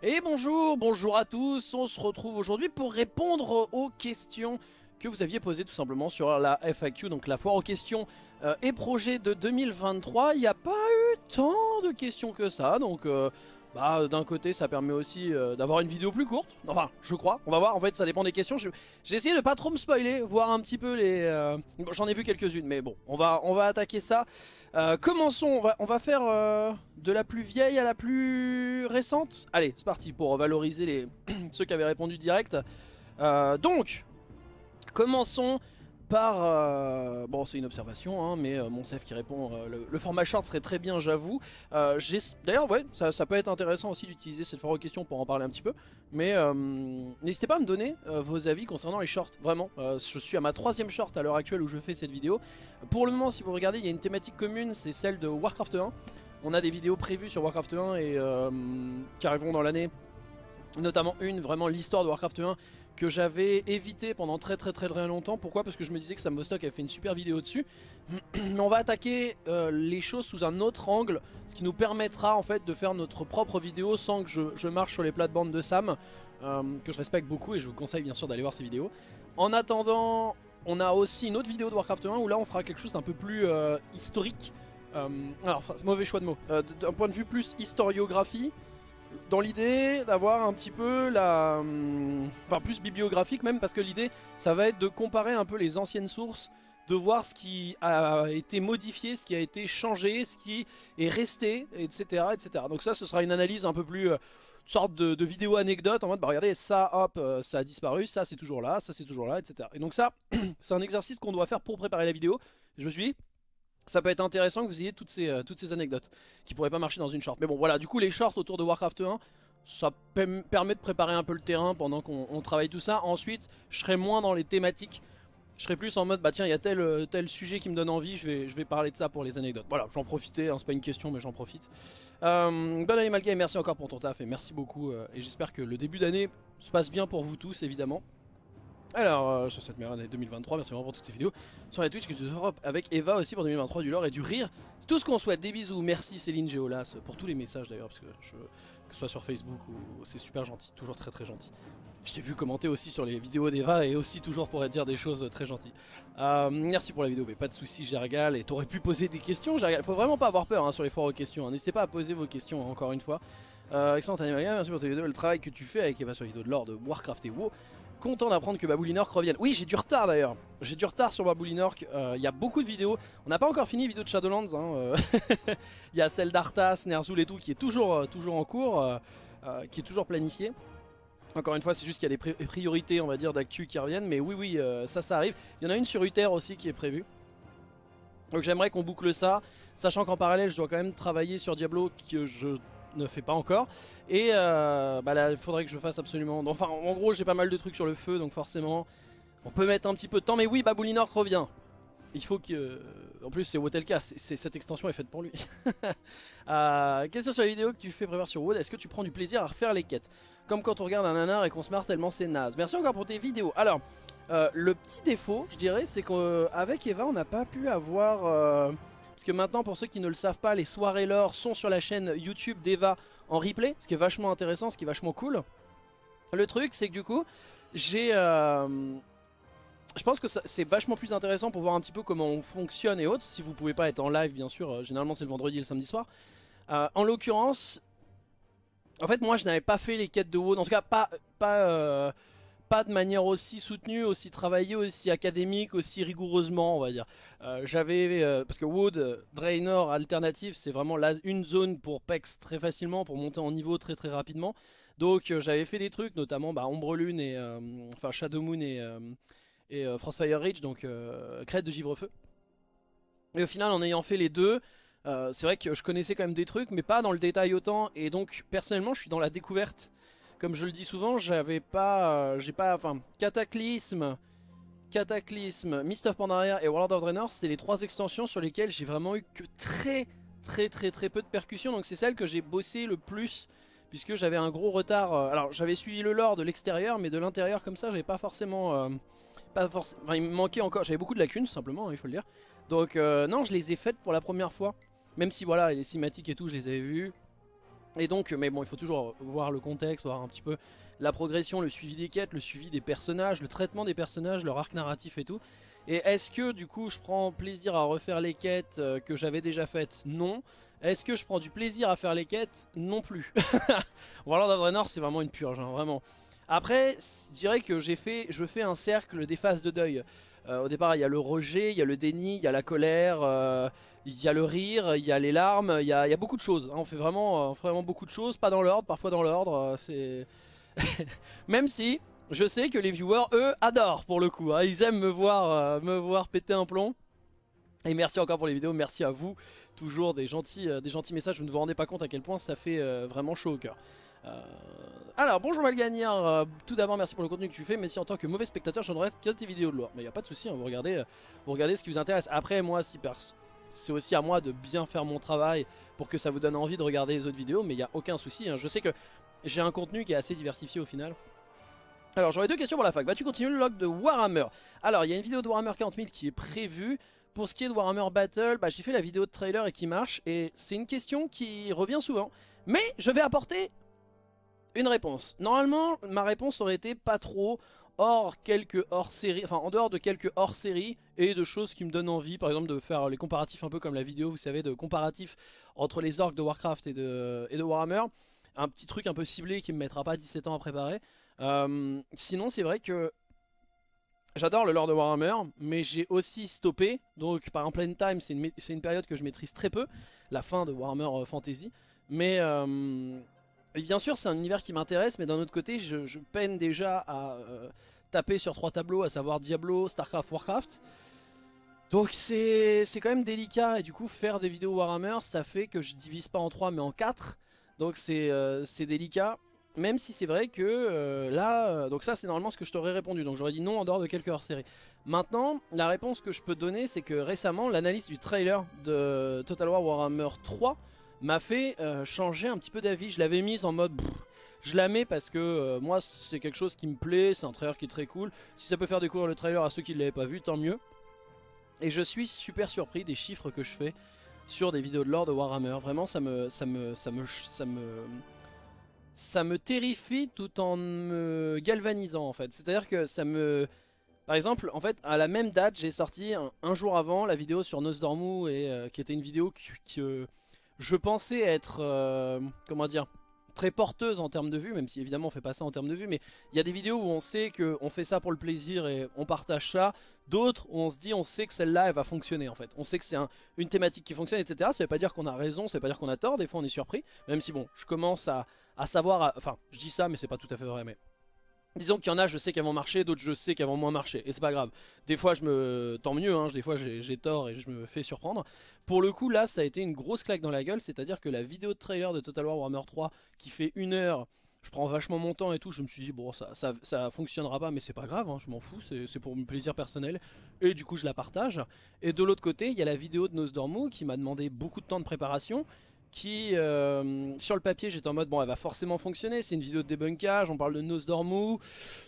Et bonjour, bonjour à tous, on se retrouve aujourd'hui pour répondre aux questions que vous aviez posées tout simplement sur la FAQ, donc la foire aux questions euh, et projets de 2023. Il n'y a pas eu tant de questions que ça, donc euh, bah, d'un côté ça permet aussi euh, d'avoir une vidéo plus courte, enfin je crois, on va voir, en fait ça dépend des questions. J'ai essayé de pas trop me spoiler, voir un petit peu les... euh, J'en ai vu quelques-unes, mais bon, on va, on va attaquer ça. Euh, commençons, on va, on va faire euh, de la plus vieille à la plus récente. Allez, c'est parti pour valoriser les ceux qui avaient répondu direct. Euh, donc, commençons par... euh, bon, c'est une observation, hein, mais euh, mon chef qui répond, euh, le, format short serait très bien, j'avoue. D'ailleurs, ouais, ça, peut être intéressant aussi d'utiliser cette foire aux questions pour en parler un petit peu. Mais n'hésitez pas à me donner vos avis concernant les shorts, vraiment. Je suis à ma troisième short à l'heure actuelle où je fais cette vidéo. Pour le moment, si vous regardez, il y a une thématique commune, c'est celle de Warcraft 1. On a des vidéos prévues sur Warcraft 1 et qui arriveront dans l'année. Notamment une, vraiment l'histoire de Warcraft 1 que j'avais évité pendant très très très très longtemps. Pourquoi? Parce que je me disais que Sam Vostok avait fait une super vidéo dessus. On va attaquer euh, les choses sous un autre angle, ce qui nous permettra en fait de faire notre propre vidéo sans que je, marche sur les plates-bandes de Sam, euh, que je respecte beaucoup et je vous conseille bien sûr d'aller voir ces vidéos. En attendant, on a aussi une autre vidéo de Warcraft 1 où là on fera quelque chose d'un peu plus euh, historique. Alors, mauvais choix de mots. D'un point de vue plus historiographie, dans l'idée d'avoir un petit peu la... hum, Enfin plus bibliographique même parce que l'idée ça va être de comparer un peu les anciennes sources de voir ce qui a été modifié, ce qui a été changé, ce qui est resté, etc. etc. Donc ça ce sera une analyse un peu plus... euh, sorte de, vidéo anecdote en mode bah regardez ça hop euh, ça a disparu, ça c'est toujours là, ça c'est toujours là, etc. Et donc ça c'est un exercice qu'on doit faire pour préparer la vidéo. Je me suis dit ça peut être intéressant que vous ayez toutes ces, euh, toutes ces anecdotes qui pourraient pas marcher dans une short. Mais bon voilà, du coup les shorts autour de Warcraft 1, ça pe- permet de préparer un peu le terrain pendant qu'on on travaille tout ça. Ensuite, je serai moins dans les thématiques. Je serai plus en mode bah tiens il y a tel, euh, tel sujet qui me donne envie, je vais, je vais parler de ça pour les anecdotes. Voilà, j'en profitais, hein, c'est pas une question mais j'en profite. Euh, bonne année Malgame, merci encore pour ton taf et merci beaucoup. et j'espère que le début d'année se passe bien pour vous tous évidemment. Alors, euh, sur cette meilleure année 2023, merci vraiment pour toutes ces vidéos. Sur la Twitch que tu Europe avec Eva aussi pour 2023, du lore et du rire. C'est tout ce qu'on souhaite. Des bisous. Merci Céline Géolas pour tous les messages d'ailleurs, parce que je, que ce soit sur Facebook ou c'est super gentil, toujours très très gentil. Je t'ai vu commenter aussi sur les vidéos d'Eva et aussi toujours pour dire des choses très gentilles. Euh, merci pour la vidéo, mais pas de soucis, Gergal. Et t'aurais pu poser des questions, Gergal. Faut vraiment pas avoir peur hein, sur les foires aux questions. hein. N'hésitez pas à poser vos questions encore une fois. Euh, excellent Animal merci pour tes vidéos le travail que tu fais avec Eva sur les vidéos de lore de Warcraft et WoW. Content d'apprendre que Baboulinork revienne. Oui, j'ai du retard d'ailleurs. J'ai du retard sur Baboulinork. Euh, Il y a beaucoup de vidéos. On n'a pas encore fini les vidéos de Shadowlands. hein, euh. Il y a celle d'Arthas, Ner'zhul et tout qui est toujours, euh, toujours en cours, qui est toujours planifiée. Encore une fois, c'est juste qu'il y a des pri- priorités, on va dire, d'actu qui reviennent. Mais oui, oui, ça, ça arrive. Il y en a une sur Uther aussi qui est prévue. Donc j'aimerais qu'on boucle ça, sachant qu'en parallèle, je dois quand même travailler sur Diablo que je ne fais pas encore. Et euh, bah là, il faudrait que je fasse absolument... Enfin, en gros, j'ai pas mal de trucs sur le feu, donc forcément, on peut mettre un petit peu de temps. Mais oui, Baboulinork revient. Il faut que... En plus, c'est Wotelka, cette extension est faite pour lui. Euh, question sur la vidéo que tu fais prévoir sur Wood, est-ce que tu prends du plaisir à refaire les quêtes? Comme quand on regarde un nanar et qu'on se marre tellement c'est naze. Merci encore pour tes vidéos. Alors, euh, le petit défaut, je dirais, c'est qu'avec Eva, on n'a pas pu avoir... Parce que maintenant, pour ceux qui ne le savent pas, les soirées lore sont sur la chaîne YouTube d'Eva en replay, ce qui est vachement intéressant, ce qui est vachement cool. Le truc, c'est que du coup, j'ai... euh, je pense que c'est vachement plus intéressant pour voir un petit peu comment on fonctionne et autres. Si vous pouvez pas être en live, bien sûr, euh, généralement c'est le vendredi et le samedi soir. Euh, en l'occurrence, en fait, moi je n'avais pas fait les quêtes de WoD, en tout cas pas, pas, pas de manière aussi soutenue, aussi travaillée, aussi académique, aussi rigoureusement, on va dire. Euh, J'avais, euh, parce que euh, Draenor alternative, c'est vraiment la, une zone pour PEX très facilement, pour monter en niveau très très rapidement. Donc euh, j'avais fait des trucs, notamment bah, Lune et, enfin Shadow Moon et, et Frostfire Ridge, donc Crête de Givrefeu. Et au final, en ayant fait les deux, c'est vrai que je connaissais quand même des trucs, mais pas dans le détail autant. Et donc, personnellement, je suis dans la découverte. Comme je le dis souvent, j'avais pas, euh, j'ai pas, enfin, Cataclysme, Cataclysme, Mist of Pandaria et World of Draenor, c'est les trois extensions sur lesquelles j'ai vraiment eu que très, très, très, très peu de percussions. Donc c'est celle que j'ai bossé le plus puisque j'avais un gros retard. euh, alors j'avais suivi le lore de l'extérieur, mais de l'intérieur comme ça, j'avais pas forcément, euh, pas forcément. Enfin, il me manquait encore. J'avais beaucoup de lacunes, simplement, hein, il faut le dire. Donc non, je les ai faites pour la première fois. Même si voilà, les cinématiques et tout, je les avais vues. Et donc, mais bon, il faut toujours voir le contexte, voir un petit peu la progression, le suivi des quêtes, le suivi des personnages, le traitement des personnages, leur arc narratif et tout. Et est-ce que du coup je prends plaisir à refaire les quêtes euh, que j'avais déjà faites? Non. Est-ce que je prends du plaisir à faire les quêtes? Non plus. Warlord of Draenor c'est vraiment une purge, hein, vraiment. Après, je dirais que j'ai fait, je fais un cercle des phases de deuil. Euh, au départ, il y a le rejet, il y a le déni, il y a la colère, euh, il y a le rire, il y a les larmes, il y a, beaucoup de choses. Hein. On fait vraiment, vraiment beaucoup de choses, pas dans l'ordre, parfois dans l'ordre. c'est Même si, je sais que les viewers, eux, adorent pour le coup. Hein. Ils aiment me voir, euh, me voir péter un plomb. Et merci encore pour les vidéos, merci à vous. Toujours des gentils, euh, des gentils messages, vous ne vous rendez pas compte à quel point ça fait euh, vraiment chaud au cœur. Alors bonjour Malgagnard, tout d'abord merci pour le contenu que tu fais, mais si en tant que mauvais spectateur je n'aurais que tes vidéos de lore. Mais il n'y a pas de souci, hein, vous, regardez, vous regardez ce qui vous intéresse. Après moi, si c'est aussi à moi de bien faire mon travail pour que ça vous donne envie de regarder les autres vidéos, mais il n'y a aucun souci. Hein. Je sais que j'ai un contenu qui est assez diversifié au final. Alors j'aurais deux questions pour la fac. Vas-tu continuer le log de Warhammer? Alors il y a une vidéo de Warhammer 40 000 qui est prévue. Pour ce qui est de Warhammer Battle, bah, j'ai fait la vidéo de trailer et qui marche. Et c'est une question qui revient souvent. Mais je vais apporter une réponse. Normalement, ma réponse aurait été pas trop hors quelques hors-série, enfin en dehors de quelques hors-série et de choses qui me donnent envie, par exemple de faire les comparatifs un peu comme la vidéo, vous savez, de comparatifs entre les orques de Warcraft et de, Warhammer. Un petit truc un peu ciblé qui me mettra pas 17 ans à préparer. Euh, sinon, c'est vrai que j'adore le lore de Warhammer, mais j'ai aussi stoppé. Donc, par exemple, Time, c'est une, période que je maîtrise très peu, la fin de Warhammer euh, Fantasy. Mais euh, bien sûr, c'est un univers qui m'intéresse, mais d'un autre côté, je, peine déjà à taper sur trois tableaux, à savoir Diablo, Starcraft, Warcraft. Donc c'est quand même délicat et du coup faire des vidéos Warhammer ça fait que je divise pas en trois mais en quatre donc c'est délicat même si c'est vrai que euh, là, euh, donc ça c'est normalement ce que je t'aurais répondu, donc j'aurais dit non en dehors de quelques hors-série. Maintenant, la réponse que je peux donner, c'est que récemment, l'analyse du trailer de Total War Warhammer 3 m'a fait euh, changer un petit peu d'avis. Je l'avais mise en mode... je la mets parce que moi c'est quelque chose qui me plaît, c'est un trailer qui est très cool. Si ça peut faire découvrir le trailer à ceux qui ne l'avaient pas vu, tant mieux. Et je suis super surpris des chiffres que je fais sur des vidéos de lore de Warhammer. Vraiment ça me... ça me... ça me... ça me ça me terrifie tout en me galvanisant en fait. C'est-à-dire que ça me... Par exemple, en fait, à la même date, j'ai sorti un, jour avant la vidéo sur Nosdormu, et, euh, qui était une vidéo que, je pensais être, euh, comment dire, très porteuse en termes de vues, même si évidemment on fait pas ça en termes de vues, mais il y a des vidéos où on sait qu'on fait ça pour le plaisir et on partage ça, d'autres où on se dit on sait que celle-là elle va fonctionner en fait, on sait que c'est une thématique qui fonctionne etc, ça veut pas dire qu'on a raison, ça veut pas dire qu'on a tort, des fois on est surpris, même si bon, je commence à, à savoir, enfin je dis ça mais c'est pas tout à fait vrai, mais Disons qu'il y en a, je sais qu'elles vont marcher, d'autres je sais qu'elles vont moins marcher, et c'est pas grave. Des fois je me... Tant mieux, hein, des fois j'ai tort et je me fais surprendre. Pour le coup là, ça a été une grosse claque dans la gueule, c'est-à-dire que la vidéo de trailer de Total War Warhammer 3, qui fait une heure, je prends vachement mon temps et tout, je me suis dit bon ça, ça, fonctionnera pas mais c'est pas grave, hein, je m'en fous, c'est pour mon plaisir personnel, et du coup je la partage. Et de l'autre côté, il y a la vidéo de Nosdormu qui m'a demandé beaucoup de temps de préparation, qui, euh, sur le papier, j'étais en mode, bon, elle va forcément fonctionner, c'est une vidéo de débunkage, on parle de Nosdormu,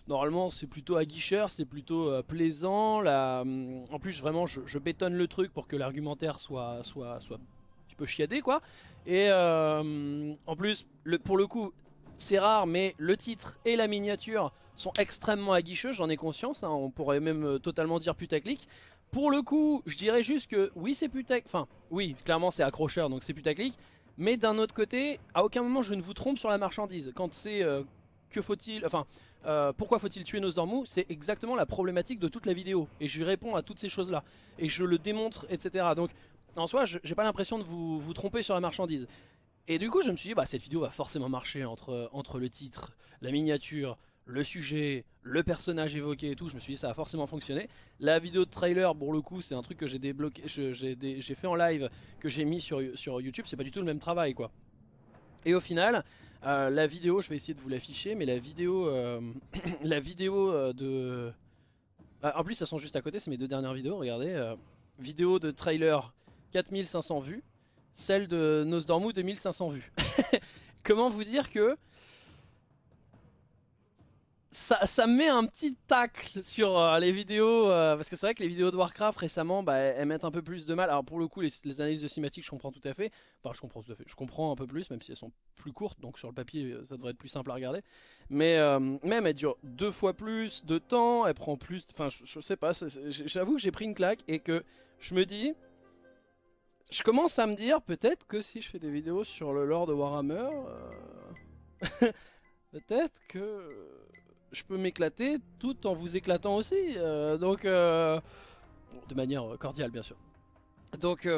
normalement c'est plutôt aguicheur, c'est plutôt euh, plaisant, la, euh, en plus vraiment je, bétonne le truc pour que l'argumentaire soit, soit, soit un petit peu chiadé, quoi, et en plus, pour le coup, c'est rare, mais le titre et la miniature sont extrêmement aguicheux, j'en ai conscience, hein, on pourrait même totalement dire putaclic, pour le coup, je dirais juste que oui c'est putaclic, enfin oui clairement c'est accrocheur donc c'est putaclic, mais d'un autre côté, à aucun moment je ne vous trompe sur la marchandise. Quand c'est euh, que faut-il, enfin euh, pourquoi faut-il tuer Nosdormu, c'est exactement la problématique de toute la vidéo. Et je réponds à toutes ces choses là, et je le démontre etc. Donc en soi j'ai pas l'impression de vous, vous tromper sur la marchandise. Et du coup je me suis dit bah cette vidéo va forcément marcher entre, entre le titre, la miniature, le sujet, le personnage évoqué et tout, je me suis dit ça a forcément fonctionné. La vidéo de trailer, pour le coup, c'est un truc que j'ai débloqué, j'ai fait en live, que j'ai mis sur, YouTube, c'est pas du tout le même travail quoi. Et au final, euh, la vidéo, je vais essayer de vous l'afficher, mais la vidéo, euh, la vidéo euh, de... Ah, en plus, ça sont juste à côté, c'est mes deux dernières vidéos, regardez. vidéo de trailer, 4500 vues. Celle de Nosdormu, 2500 vues. Comment vous dire que ça, ça met un petit tacle sur euh, les vidéos, euh, parce que c'est vrai que les vidéos de Warcraft récemment, bah, elles mettent un peu plus de mal. Alors pour le coup, les, analyses de cinématiques, je comprends tout à fait. Enfin, je comprends tout à fait. Je comprends un peu plus, même si elles sont plus courtes, donc sur le papier, ça devrait être plus simple à regarder. Mais même, elle dure deux fois plus de temps, elle prend plus... Enfin, je, sais pas, j'avoue que j'ai pris une claque et que je me dis je commence à me dire peut-être que si je fais des vidéos sur le lore de Warhammer, euh, peut-être que je peux m'éclater tout en vous éclatant aussi. Euh, donc, euh, de manière cordiale bien sûr. Donc,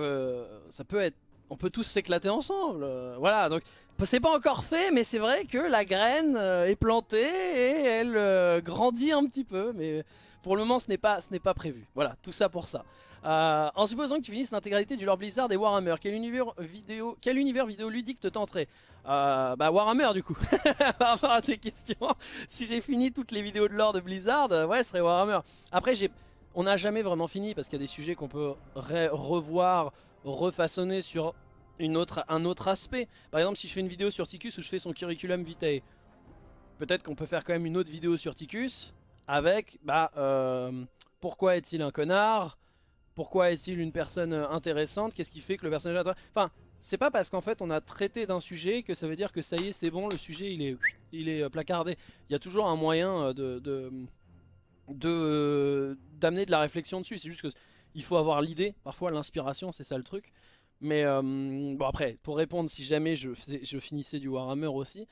ça peut être, on peut tous s'éclater ensemble. voilà, donc c'est pas encore fait, mais c'est vrai que la graine est plantée et elle grandit un petit peu, mais pour le moment ce n'est pas, ce n'est pas prévu. Voilà, tout ça pour ça. Euh, en supposant que tu finisses l'intégralité du lore Blizzard et Warhammer, quel univers vidéo, quel univers vidéoludique te tenterait euh, Bah Warhammer du coup, par rapport à tes questions. si j'ai fini toutes les vidéos de lore de Blizzard, euh, ouais ce serait Warhammer. Après on n'a jamais vraiment fini parce qu'il y a des sujets qu'on peut revoir, refaçonner sur un autre aspect. Par exemple si je fais une vidéo sur Ticus où je fais son curriculum vitae, peut-être qu'on peut faire quand même une autre vidéo sur Ticus avec bah pourquoi est-il un connard pourquoi est-il une personne euh, intéressante? Qu'est-ce qui fait que le personnage... Enfin, c'est pas parce qu'en fait on a traité d'un sujet que ça veut dire que ça y est, c'est bon, le sujet il est, il est euh, placardé. Il y a toujours un moyen euh, de... de d'amener de, la réflexion dessus. C'est juste qu'il faut avoir l'idée, parfois l'inspiration, c'est ça le truc. Mais bon après, pour répondre, si jamais je, je finissais du Warhammer aussi,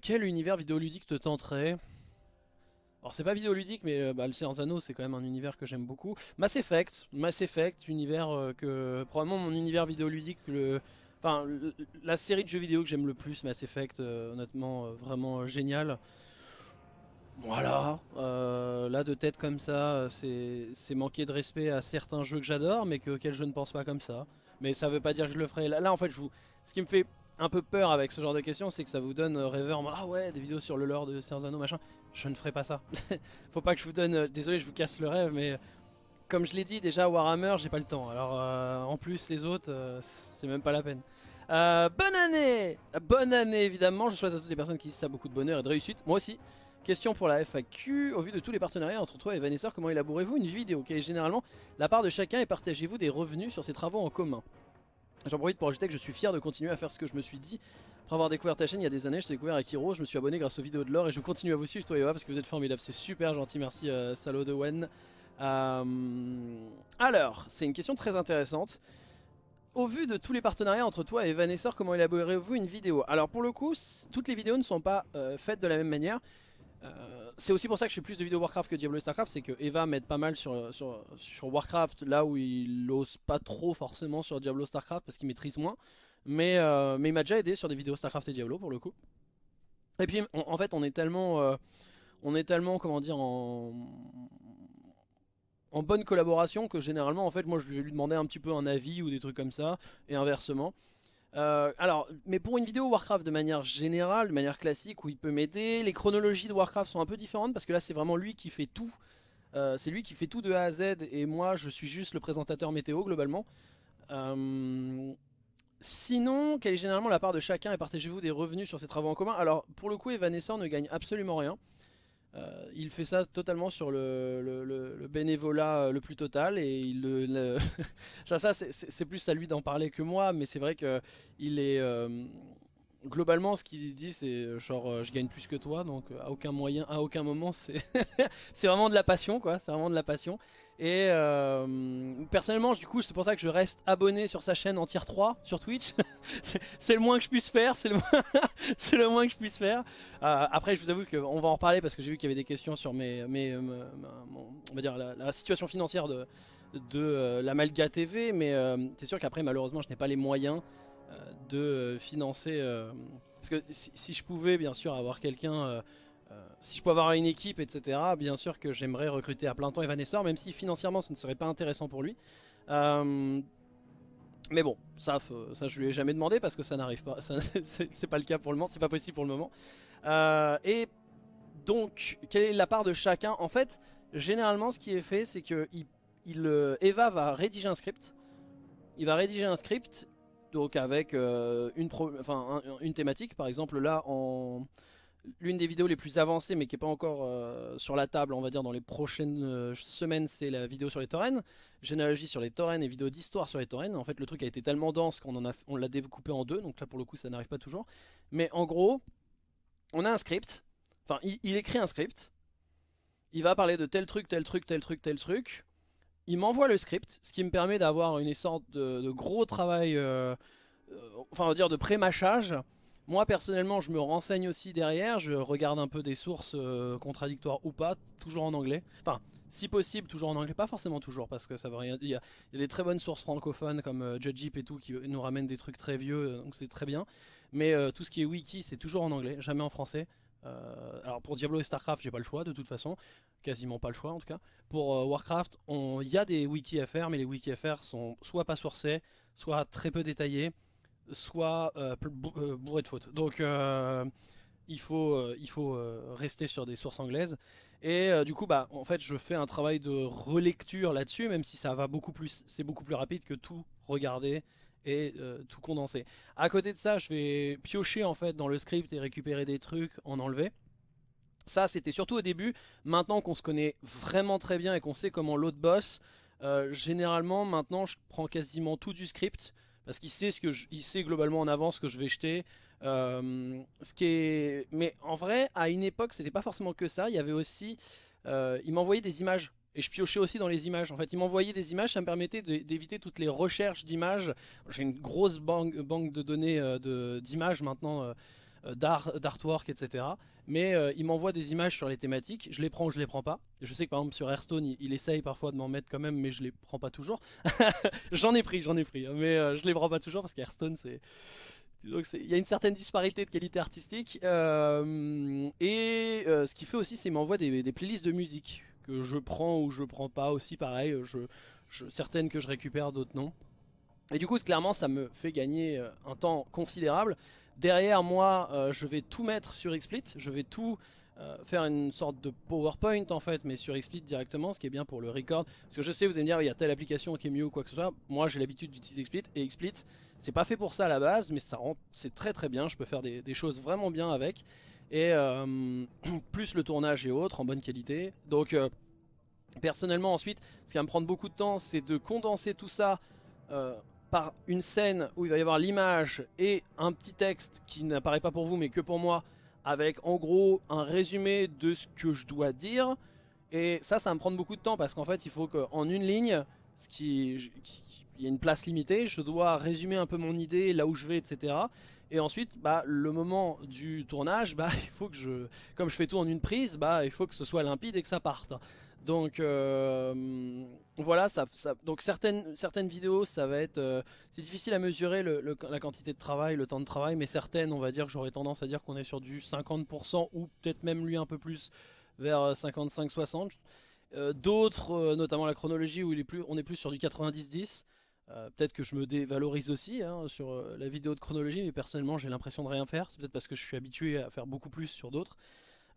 quel univers vidéoludique te tenterait? Alors c'est pas vidéoludique mais euh, bah, le Seigneur Anneaux c'est quand même un univers que j'aime beaucoup. Mass Effect, Mass Effect, univers euh, que probablement mon univers vidéoludique, enfin la série de jeux vidéo que j'aime le plus, Mass Effect, euh, honnêtement vraiment génial. Voilà, là de tête comme ça, c'est manquer de respect à certains jeux que j'adore mais que, auxquels je ne pense pas comme ça. Mais ça veut pas dire que je le ferai. Là, là en fait, je vous... ce qui me fait un peu peur avec ce genre de questions, c'est que ça vous donne euh, rêveur, ah ouais, des vidéos sur le lore de Serzano machin. Je ne ferai pas ça. Faut pas que je vous donne, euh, désolé, je vous casse le rêve, mais comme je l'ai dit déjà, Warhammer, j'ai pas le temps. Alors euh, en plus, les autres, c'est même pas la peine. bonne année Bonne année évidemment, je souhaite à toutes les personnes qui disent ça beaucoup de bonheur et de réussite. Moi aussi. Question pour la FAQ, au vu de tous les partenariats entre toi et Vanessa, comment élaborez-vous une vidéo? Quelle est généralement la part de chacun et partagez-vous des revenus sur ces travaux en commun? J'en profite pour ajouter que je suis fier de continuer à faire ce que je me suis dit. Après avoir découvert ta chaîne il y a des années, je t'ai découvert avec Hiro, je me suis abonné grâce aux vidéos de l'or et je continue à vous suivre toi et parce que vous êtes formidables, c'est super gentil, merci euh, Salo de Wen. Euh, alors, c'est une question très intéressante. Au vu de tous les partenariats entre toi et Vanessa, comment élaborez-vous une vidéo? Alors pour le coup, toutes les vidéos ne sont pas euh, faites de la même manière. Euh, c'est aussi pour ça que je fais plus de vidéos Warcraft que Diablo et Starcraft, c'est que Eva m'aide pas mal sur, sur, Warcraft, là où il ose pas trop forcément sur Diablo Starcraft parce qu'il maîtrise moins. Mais, euh, mais il m'a déjà aidé sur des vidéos Starcraft et Diablo pour le coup. Et puis en fait on est tellement, euh, on est tellement comment dire en, en bonne collaboration que généralement en fait moi je vais lui demander un petit peu un avis ou des trucs comme ça et inversement. Euh, alors, mais pour une vidéo Warcraft de manière générale, de manière classique, où il peut m'aider, les chronologies de Warcraft sont un peu différentes parce que là c'est vraiment lui qui fait tout. Euh, c'est lui qui fait tout de A à Z et moi je suis juste le présentateur météo globalement. Euh, sinon, quelle est généralement la part de chacun et partagez-vous des revenus sur ces travaux en commun? Alors pour le coup Evanescent ne gagne absolument rien. Euh, il fait ça totalement sur le, bénévolat euh, le plus total et ça, c'est plus à lui d'en parler que moi mais c'est vrai que il est euh, globalement ce qu'il dit c'est genre je gagne plus que toi donc à aucun moyen à aucun moment c'est vraiment de la passion quoi c'est vraiment de la passion et euh, personnellement, du coup, c'est pour ça que je reste abonné sur sa chaîne en tier 3 sur Twitch. c'est le moins que je puisse faire, c'est le, moins que je puisse faire. Euh, après, je vous avoue qu'on va en reparler parce que j'ai vu qu'il y avait des questions sur mes, euh, on va dire la, situation financière de, de la Malga TV. Mais c'est sûr qu'après, malheureusement, je n'ai pas les moyens de financer. parce que si, je pouvais, bien sûr, avoir quelqu'un euh, si je peux avoir une équipe, etc., bien sûr que j'aimerais recruter à plein temps Evanescence, même si financièrement ce ne serait pas intéressant pour lui. Euh, mais bon, ça, ça je lui ai jamais demandé parce que ça n'arrive pas. C'est pas le cas pour le moment, c'est pas possible pour le moment. Euh, et donc, quelle est la part de chacun? En fait, généralement, ce qui est fait, c'est que Eva va rédiger un script. Il va rédiger un script, donc avec une thématique. Par exemple, là, en l'une des vidéos les plus avancées, mais qui n'est pas encore euh, sur la table, on va dire, dans les prochaines euh, semaines, c'est la vidéo sur les taurennes. Généalogie sur les taurennes et vidéo d'histoire sur les taurennes. En fait, le truc a été tellement dense qu'on on l'a découpé en deux, donc là, pour le coup, ça n'arrive pas toujours. Mais en gros, on a un script. Enfin, il, écrit un script. Il va parler de tel truc, tel truc, tel truc, tel truc. Il m'envoie le script, ce qui me permet d'avoir une sorte de, gros travail, euh, enfin, on va dire de pré-mâchage moi personnellement je me renseigne aussi derrière, je regarde un peu des sources euh, contradictoires ou pas, toujours en anglais. Enfin, si possible, toujours en anglais, pas forcément toujours parce que ça veut rien dire. Il y, a des très bonnes sources francophones comme euh, Judgeep et tout qui nous ramènent des trucs très vieux, euh, donc c'est très bien. Mais tout ce qui est wiki c'est toujours en anglais, jamais en français. alors pour Diablo et Starcraft j'ai pas le choix de toute façon, quasiment pas le choix en tout cas. Pour Warcraft il y a des wiki à faire mais les wiki à faire sont soit pas sourcés, soit très peu détaillés soit euh, euh, bourré de fautes. Donc euh, il faut, rester sur des sources anglaises. Et du coup, bah, en fait, je fais un travail de relecture là-dessus, même si ça va beaucoup plus, c'est beaucoup plus rapide que tout regarder et tout condenser. À côté de ça, je vais piocher en fait dans le script et récupérer des trucs, en enlever. Ça, c'était surtout au début. Maintenant qu'on se connaît vraiment très bien et qu'on sait comment l'autre bosse, généralement, maintenant, je prends quasiment tout du script parce qu'il sait ce que il sait globalement en avance ce que je vais jeter. Euh, ce qui est, mais en vrai, à une époque, c'était pas forcément que ça. Il y avait aussi, euh, il m'envoyait des images et je piochais aussi dans les images. En fait, il m'envoyait des images, ça me permettait d'éviter toutes les recherches d'images. J'ai une grosse banque, de données euh, d'images maintenant d'artwork, etc. Mais euh, il m'envoie des images sur les thématiques, je les prends ou je les prends pas. Je sais que par exemple sur Hearthstone, il, essaye parfois de m'en mettre quand même, mais je les prends pas toujours. j'en ai pris, j'en ai pris, hein, mais euh, je les prends pas toujours parce qu'Hearthstone c'est... Donc il y a une certaine disparité de qualité artistique. et ce qu'il fait aussi, c'est qu'il m'envoie des, playlists de musique que je prends ou je prends pas aussi pareil. Je, certaines que je récupère, d'autres non. Et du coup, clairement, ça me fait gagner un temps considérable. Derrière moi, euh, je vais tout mettre sur XSplit, je vais tout euh, faire une sorte de PowerPoint en fait, mais sur XSplit directement, ce qui est bien pour le record. Parce que je sais, vous allez me dire, il y a telle application qui est mieux ou quoi que ce soit. Moi, j'ai l'habitude d'utiliser XSplit et XSplit, c'est pas fait pour ça à la base, mais ça rend, c'est très très bien. Je peux faire des, choses vraiment bien avec. Et euh, plus le tournage et autres en bonne qualité. Donc, personnellement, ensuite, ce qui va me prendre beaucoup de temps, c'est de condenser tout ça par une scène où il va y avoir l'image et un petit texte qui n'apparaît pas pour vous mais que pour moi avec en gros un résumé de ce que je dois dire. Et ça ça va me prendre beaucoup de temps parce qu'en fait il faut qu'en une ligne ce qui, il y a une place limitée je dois résumer un peu mon idée là où je vais etc et ensuite bah le moment du tournage bah il faut que je comme je fais tout en une prise bah il faut que ce soit limpide et que ça parte donc euh, voilà, donc certaines, certaines vidéos, ça va être, euh, c'est difficile à mesurer la quantité de travail, le temps de travail, mais certaines, on va dire, j'aurais tendance à dire qu'on est sur du 50% ou peut-être même lui un peu plus vers 55-60. Euh, d'autres, notamment la chronologie où il est plus, on est plus sur du 90-10. peut-être que je me dévalorise aussi hein, sur la vidéo de chronologie, mais personnellement j'ai l'impression de rien faire. C'est peut-être parce que je suis habitué à faire beaucoup plus sur d'autres.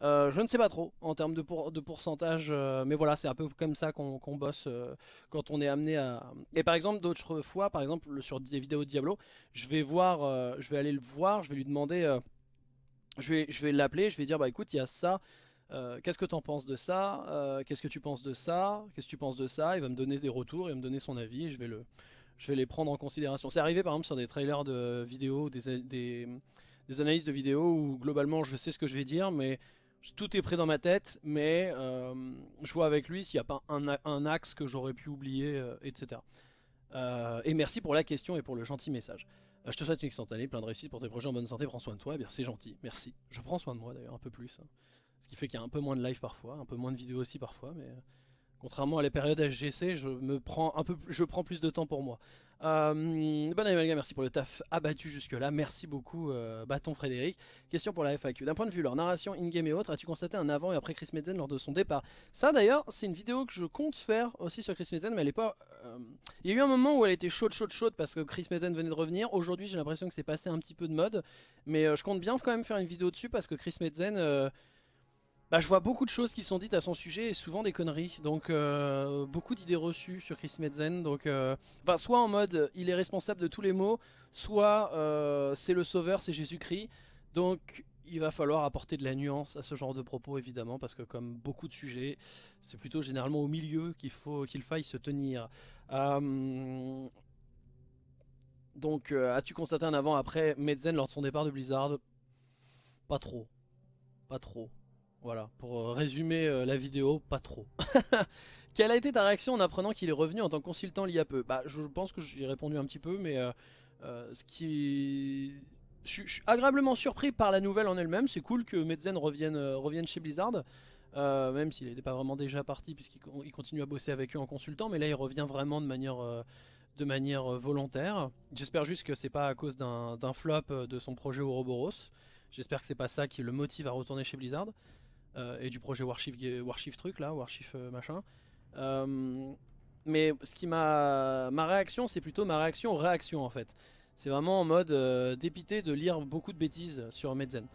Euh, je ne sais pas trop en termes de, pourcentage, euh, mais voilà, c'est un peu comme ça qu'on bosse euh, quand on est amené à... Et par exemple, d'autres fois, par exemple, sur des vidéos Diablo, je vais voir, je vais aller le voir, je vais lui demander, je vais, je vais l'appeler, je vais dire, bah écoute, il y a ça, qu'est-ce que tu en penses de ça Qu'est-ce que tu penses de ça Qu'est-ce que tu penses de ça Il va me donner des retours, il va me donner son avis, je vais, le, je vais les prendre en considération. C'est arrivé par exemple sur des trailers de vidéos, des, des analyses de vidéos où globalement je sais ce que je vais dire, mais tout est prêt dans ma tête, mais euh, je vois avec lui s'il n'y a pas un, axe que j'aurais pu oublier, euh, etc. Euh, et merci pour la question et pour le gentil message. je te souhaite une excellente année, plein de réussite pour tes projets en bonne santé, prends soin de toi, eh bien c'est gentil, merci. Je prends soin de moi d'ailleurs un peu plus, hein. ce qui fait qu'il y a un peu moins de live parfois, un peu moins de vidéos aussi parfois, mais contrairement à les périodes HGC, je me prends un peu, je prends plus de temps pour moi. Euh, bonne année merci pour le taf abattu jusque là, merci beaucoup euh, Bâton Frédéric. Question pour la FAQ, d'un point de vue leur narration in-game et autres, as-tu constaté un avant et après Chris Metzen lors de son départ? Ça d'ailleurs, c'est une vidéo que je compte faire aussi sur Chris Metzen, mais elle est pas... Euh, il y a eu un moment où elle était chaude, chaude, chaude parce que Chris Metzen venait de revenir, aujourd'hui j'ai l'impression que c'est passé un petit peu de mode, mais euh, je compte bien quand même faire une vidéo dessus parce que Chris Metzen bah, je vois beaucoup de choses qui sont dites à son sujet et souvent des conneries. Donc euh, beaucoup d'idées reçues sur Chris Metzen. Donc, euh, soit en mode il est responsable de tous les maux, soit euh, c'est le sauveur, c'est Jésus-Christ. Donc il va falloir apporter de la nuance à ce genre de propos évidemment parce que comme beaucoup de sujets c'est plutôt généralement au milieu qu'il faut qu'il faille se tenir donc as-tu constaté un avant après Medzen lors de son départ de Blizzard? Pas trop pas trop voilà pour résumer la vidéo pas trop quelle a été ta réaction en apprenant qu'il est revenu en tant que consultant il y a peu? Bah je pense que j'y ai répondu un petit peu mais ce qui je, suis agréablement surpris par la nouvelle en elle-même. C'est cool que Medzen revienne, euh, revienne chez Blizzard. Euh, même s'il n'était pas vraiment déjà parti puisqu'il continue à bosser avec eux en consultant. Mais là il revient vraiment de manière, euh, de manière volontaire. J'espère juste que c'est pas à cause d'un flop de son projet Ouroboros. J'espère que c'est pas ça qui le motive à retourner chez Blizzard. Et du projet Warchief, Warchief truc là, Warchief machin. mais ce qui m'a... Ma réaction c'est plutôt ma réaction aux réactions en fait. C'est vraiment en mode euh, dépité de lire beaucoup de bêtises sur Medzen.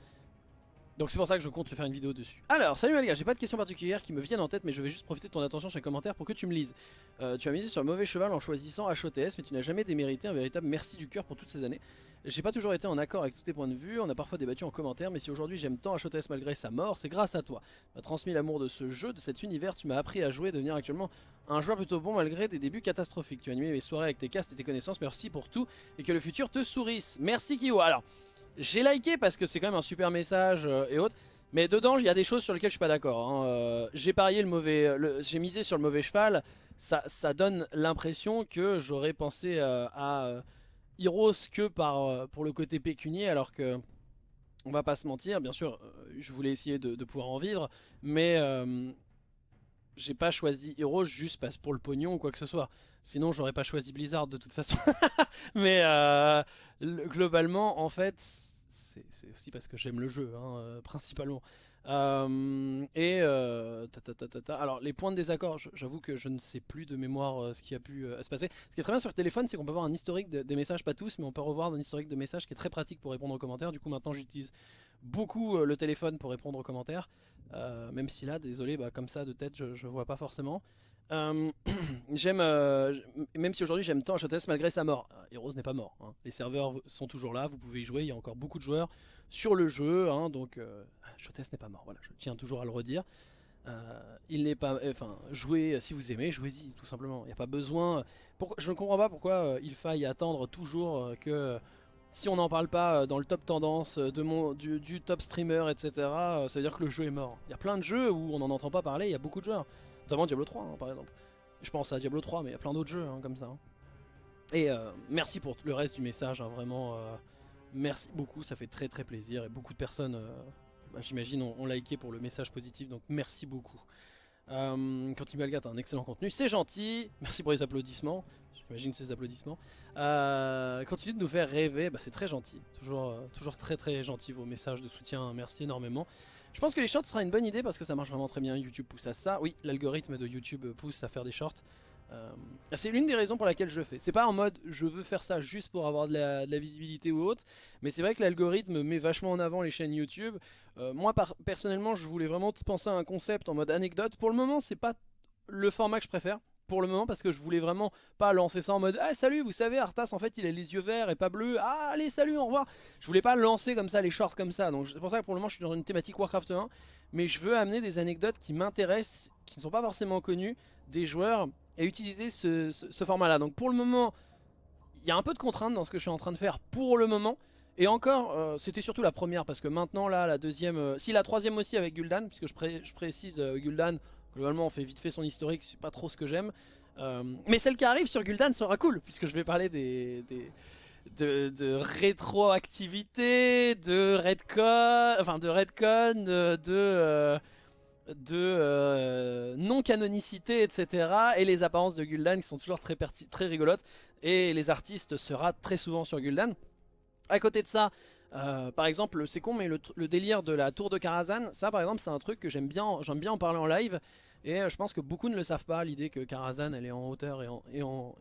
Donc c'est pour ça que je compte te faire une vidéo dessus. Alors, salut les gars, j'ai pas de questions particulières qui me viennent en tête, mais je vais juste profiter de ton attention sur les commentaires pour que tu me lises. Euh, tu as misé sur le mauvais cheval en choisissant HOTS, mais tu n'as jamais démérité un véritable merci du cœur pour toutes ces années. J'ai pas toujours été en accord avec tous tes points de vue, on a parfois débattu en commentaire, mais si aujourd'hui j'aime tant HOTS malgré sa mort, c'est grâce à toi. Tu m'as transmis l'amour de ce jeu, de cet univers, tu m'as appris à jouer, devenir actuellement un joueur plutôt bon malgré des débuts catastrophiques. Tu as animé mes soirées avec tes castes et tes connaissances, merci pour tout, et que le futur te sourisse. Merci Kyo. Alors, j'ai liké parce que c'est quand même un super message euh, et autres. Mais dedans, il y a des choses sur lesquelles je suis pas d'accord. Hein. Euh, j'ai parié le mauvais, j'ai misé sur le mauvais cheval. Ça, donne l'impression que j'aurais pensé euh, à Heroes que par, pour le côté pécunier, alors que on va pas se mentir. Bien sûr, je voulais essayer de, pouvoir en vivre, mais j'ai pas choisi Heroes juste pour le pognon ou quoi que ce soit. Sinon, j'aurais pas choisi Blizzard de toute façon. mais globalement, en fait c'est aussi parce que j'aime le jeu, hein, euh, principalement. Euh, et euh, alors les points de désaccord, j'avoue que je ne sais plus de mémoire ce qui a pu se passer. Ce qui est très bien sur le téléphone, c'est qu'on peut avoir un historique des messages, pas tous, mais on peut revoir un historique de messages qui est très pratique pour répondre aux commentaires. Du coup maintenant j'utilise beaucoup le téléphone pour répondre aux commentaires, même si là, désolé, bah, comme ça de tête, je, je vois pas forcément. Euh, j'aime, euh, même si aujourd'hui j'aime tant HOTS malgré sa mort. Euh, Heroes n'est pas mort. Hein. Les serveurs sont toujours là, vous pouvez y jouer. Il y a encore beaucoup de joueurs sur le jeu, hein, donc HOTS n'est pas mort. Voilà, je tiens toujours à le redire. il n'est pas, enfin, jouez si vous aimez, jouez-y tout simplement. Il n'y a pas besoin. je ne comprends pas pourquoi il faille attendre toujours que si on n'en parle pas dans le top tendance de mon, du, du top streamer, etc. ça veut dire que le jeu est mort. Il y a plein de jeux où on n'en entend pas parler. Il y a beaucoup de joueurs. Notamment Diablo 3 hein, par exemple. Je pense à Diablo 3 mais il y a plein d'autres jeux hein, comme ça. Hein. Et euh, merci pour le reste du message, vraiment euh, merci beaucoup, ça fait très très plaisir et beaucoup de personnes, euh, bah, j'imagine, ont, liké pour le message positif, donc merci beaucoup. Euh, quand Malgat un excellent contenu, c'est gentil, merci pour les applaudissements, j'imagine ces applaudissements. continue de nous faire rêver, bah, c'est très gentil, toujours, toujours très très gentil vos messages de soutien, merci énormément. Je pense que les shorts sera une bonne idée parce que ça marche vraiment très bien. YouTube pousse à ça. Oui, l'algorithme de YouTube pousse à faire des shorts. Euh, c'est l'une des raisons pour laquelle je le fais. C'est pas en mode je veux faire ça juste pour avoir de la, visibilité ou autre, mais c'est vrai que l'algorithme met vachement en avant les chaînes YouTube. Euh, moi personnellement, je voulais vraiment penser à un concept en mode anecdote. Pour le moment, c'est pas le format que je préfère pour le moment parce que je voulais vraiment pas lancer ça en mode ah salut vous savez Arthas en fait il a les yeux verts et pas bleus. Ah allez salut au revoir. Je voulais pas lancer comme ça les shorts comme ça. Donc c'est pour ça que pour le moment je suis dans une thématique Warcraft 1 mais je veux amener des anecdotes qui m'intéressent qui ne sont pas forcément connues des joueurs et utiliser ce, format là donc pour le moment il y a un peu de contraintes dans ce que je suis en train de faire pour le moment. Et encore, euh, c'était surtout la première parce que maintenant là, la deuxième, euh, si la troisième aussi avec Gul'dan, puisque je, précise euh, Gul'dan, Globalement, on fait vite fait son historique, c'est pas trop ce que j'aime. Euh, mais celle qui arrive sur Gul'dan sera cool, puisque je vais parler des, de, rétroactivité, de redcon, enfin de redcon, de, de euh, non-canonicité, etc. Et les apparences de Gul'dan qui sont toujours très, très rigolotes. Et les artistes sera très souvent sur Gul'dan. À côté de ça, euh, par exemple, c'est con, mais le, délire de la tour de Karazhan, ça par exemple, c'est un truc que j'aime bien, j'aime bien en parler en live. Et euh, je pense que beaucoup ne le savent pas, l'idée que Karazhan elle est en hauteur et en,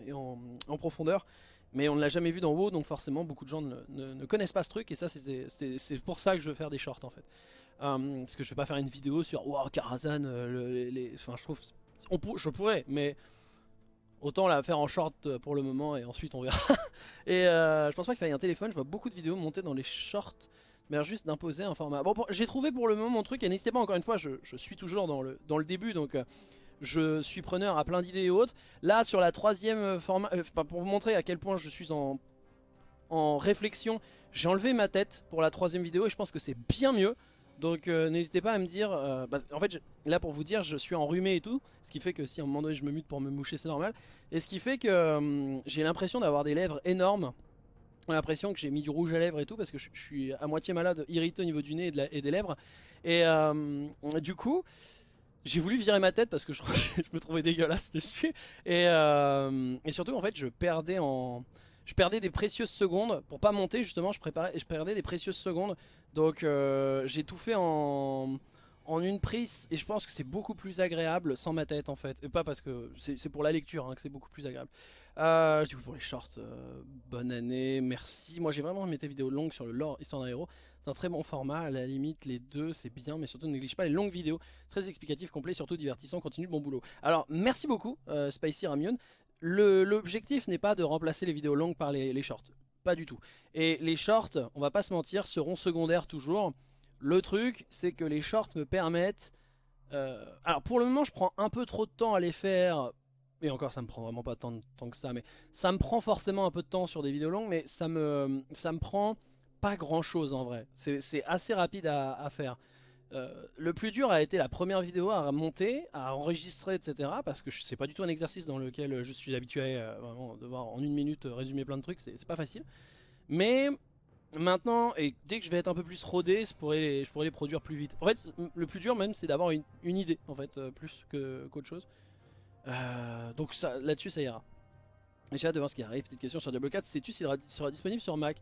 et en, en, profondeur. Mais on ne l'a jamais vu d'en haut, donc forcément beaucoup de gens ne, connaissent pas ce truc. Et ça, c'est pour ça que je veux faire des shorts en fait. Euh, parce que je vais pas faire une vidéo sur wow, Karazhan, les, enfin, je trouve, on, je pourrais, mais Autant la faire en short euh, pour le moment et ensuite on verra. et euh, je pense pas qu'il faille un téléphone, je vois beaucoup de vidéos monter dans les shorts mais juste d'imposer un format. Bon, j'ai trouvé pour le moment mon truc, et n'hésitez pas, encore une fois, je, suis toujours dans le, dans le début, donc euh, je suis preneur à plein d'idées et autres. Là, sur la troisième format, pour vous montrer à quel point je suis en, en réflexion, j'ai enlevé ma tête pour la troisième vidéo, et je pense que c'est bien mieux. Donc n'hésitez pas à me dire, bah, en fait là pour vous dire je suis enrhumé et tout, ce qui fait que si à un moment donné je me mute pour me moucher c'est normal, et ce qui fait que j'ai l'impression d'avoir des lèvres énormes, l'impression que j'ai mis du rouge à lèvres et tout parce que je, suis à moitié malade, irrité au niveau du nez et, des lèvres. Et euh, du coup, j'ai voulu virer ma tête parce que je, me trouvais dégueulasse dessus. Euh, et, surtout, en fait, je perdais en... Je perdais des précieuses secondes. Pour pas monter justement. Je préparais, je perdais des précieuses secondes. Donc euh, j'ai tout fait en, en une prise et je pense que c'est beaucoup plus agréable sans ma tête en fait. Et pas parce que c'est pour la lecture hein, que c'est beaucoup plus agréable. Euh, du coup pour les shorts euh, bonne année merci. Moi j'ai vraiment mis tes vidéos longues sur le lore histoire d'un héros. C'est un très bon format. À la limite les deux c'est bien mais surtout ne néglige pas les longues vidéos. Très explicatif complet surtout divertissant continue bon boulot. Alors merci beaucoup euh, Spicy Ramion l'objectif n'est pas de remplacer les vidéos longues par les, shorts pas du tout et les shorts on va pas se mentir seront secondaires toujours le truc, c'est que les shorts me permettent... Euh, alors pour le moment, je prends un peu trop de temps à les faire. Et encore, ça me prend vraiment pas tant de temps que ça. Mais ça me prend forcément un peu de temps sur des vidéos longues. Mais ça me, ça me prend pas grand chose en vrai. C'est assez rapide à, faire. Euh, le plus dur a été la première vidéo à monter, à enregistrer, etc. Parce que c'est pas du tout un exercice dans lequel je suis habitué euh, vraiment devoir en une minute résumer plein de trucs. C'est pas facile. Mais Maintenant, et dès que je vais être un peu plus rodé, je pourrais les, produire plus vite. En fait, le plus dur même, c'est d'avoir une, idée, en fait, euh, plus qu'autre chose. Euh, donc là-dessus, ça ira. J'ai hâte de voir ce qui arrive. Petite question sur Diablo 4, sais-tu s'il sera, disponible sur Mac?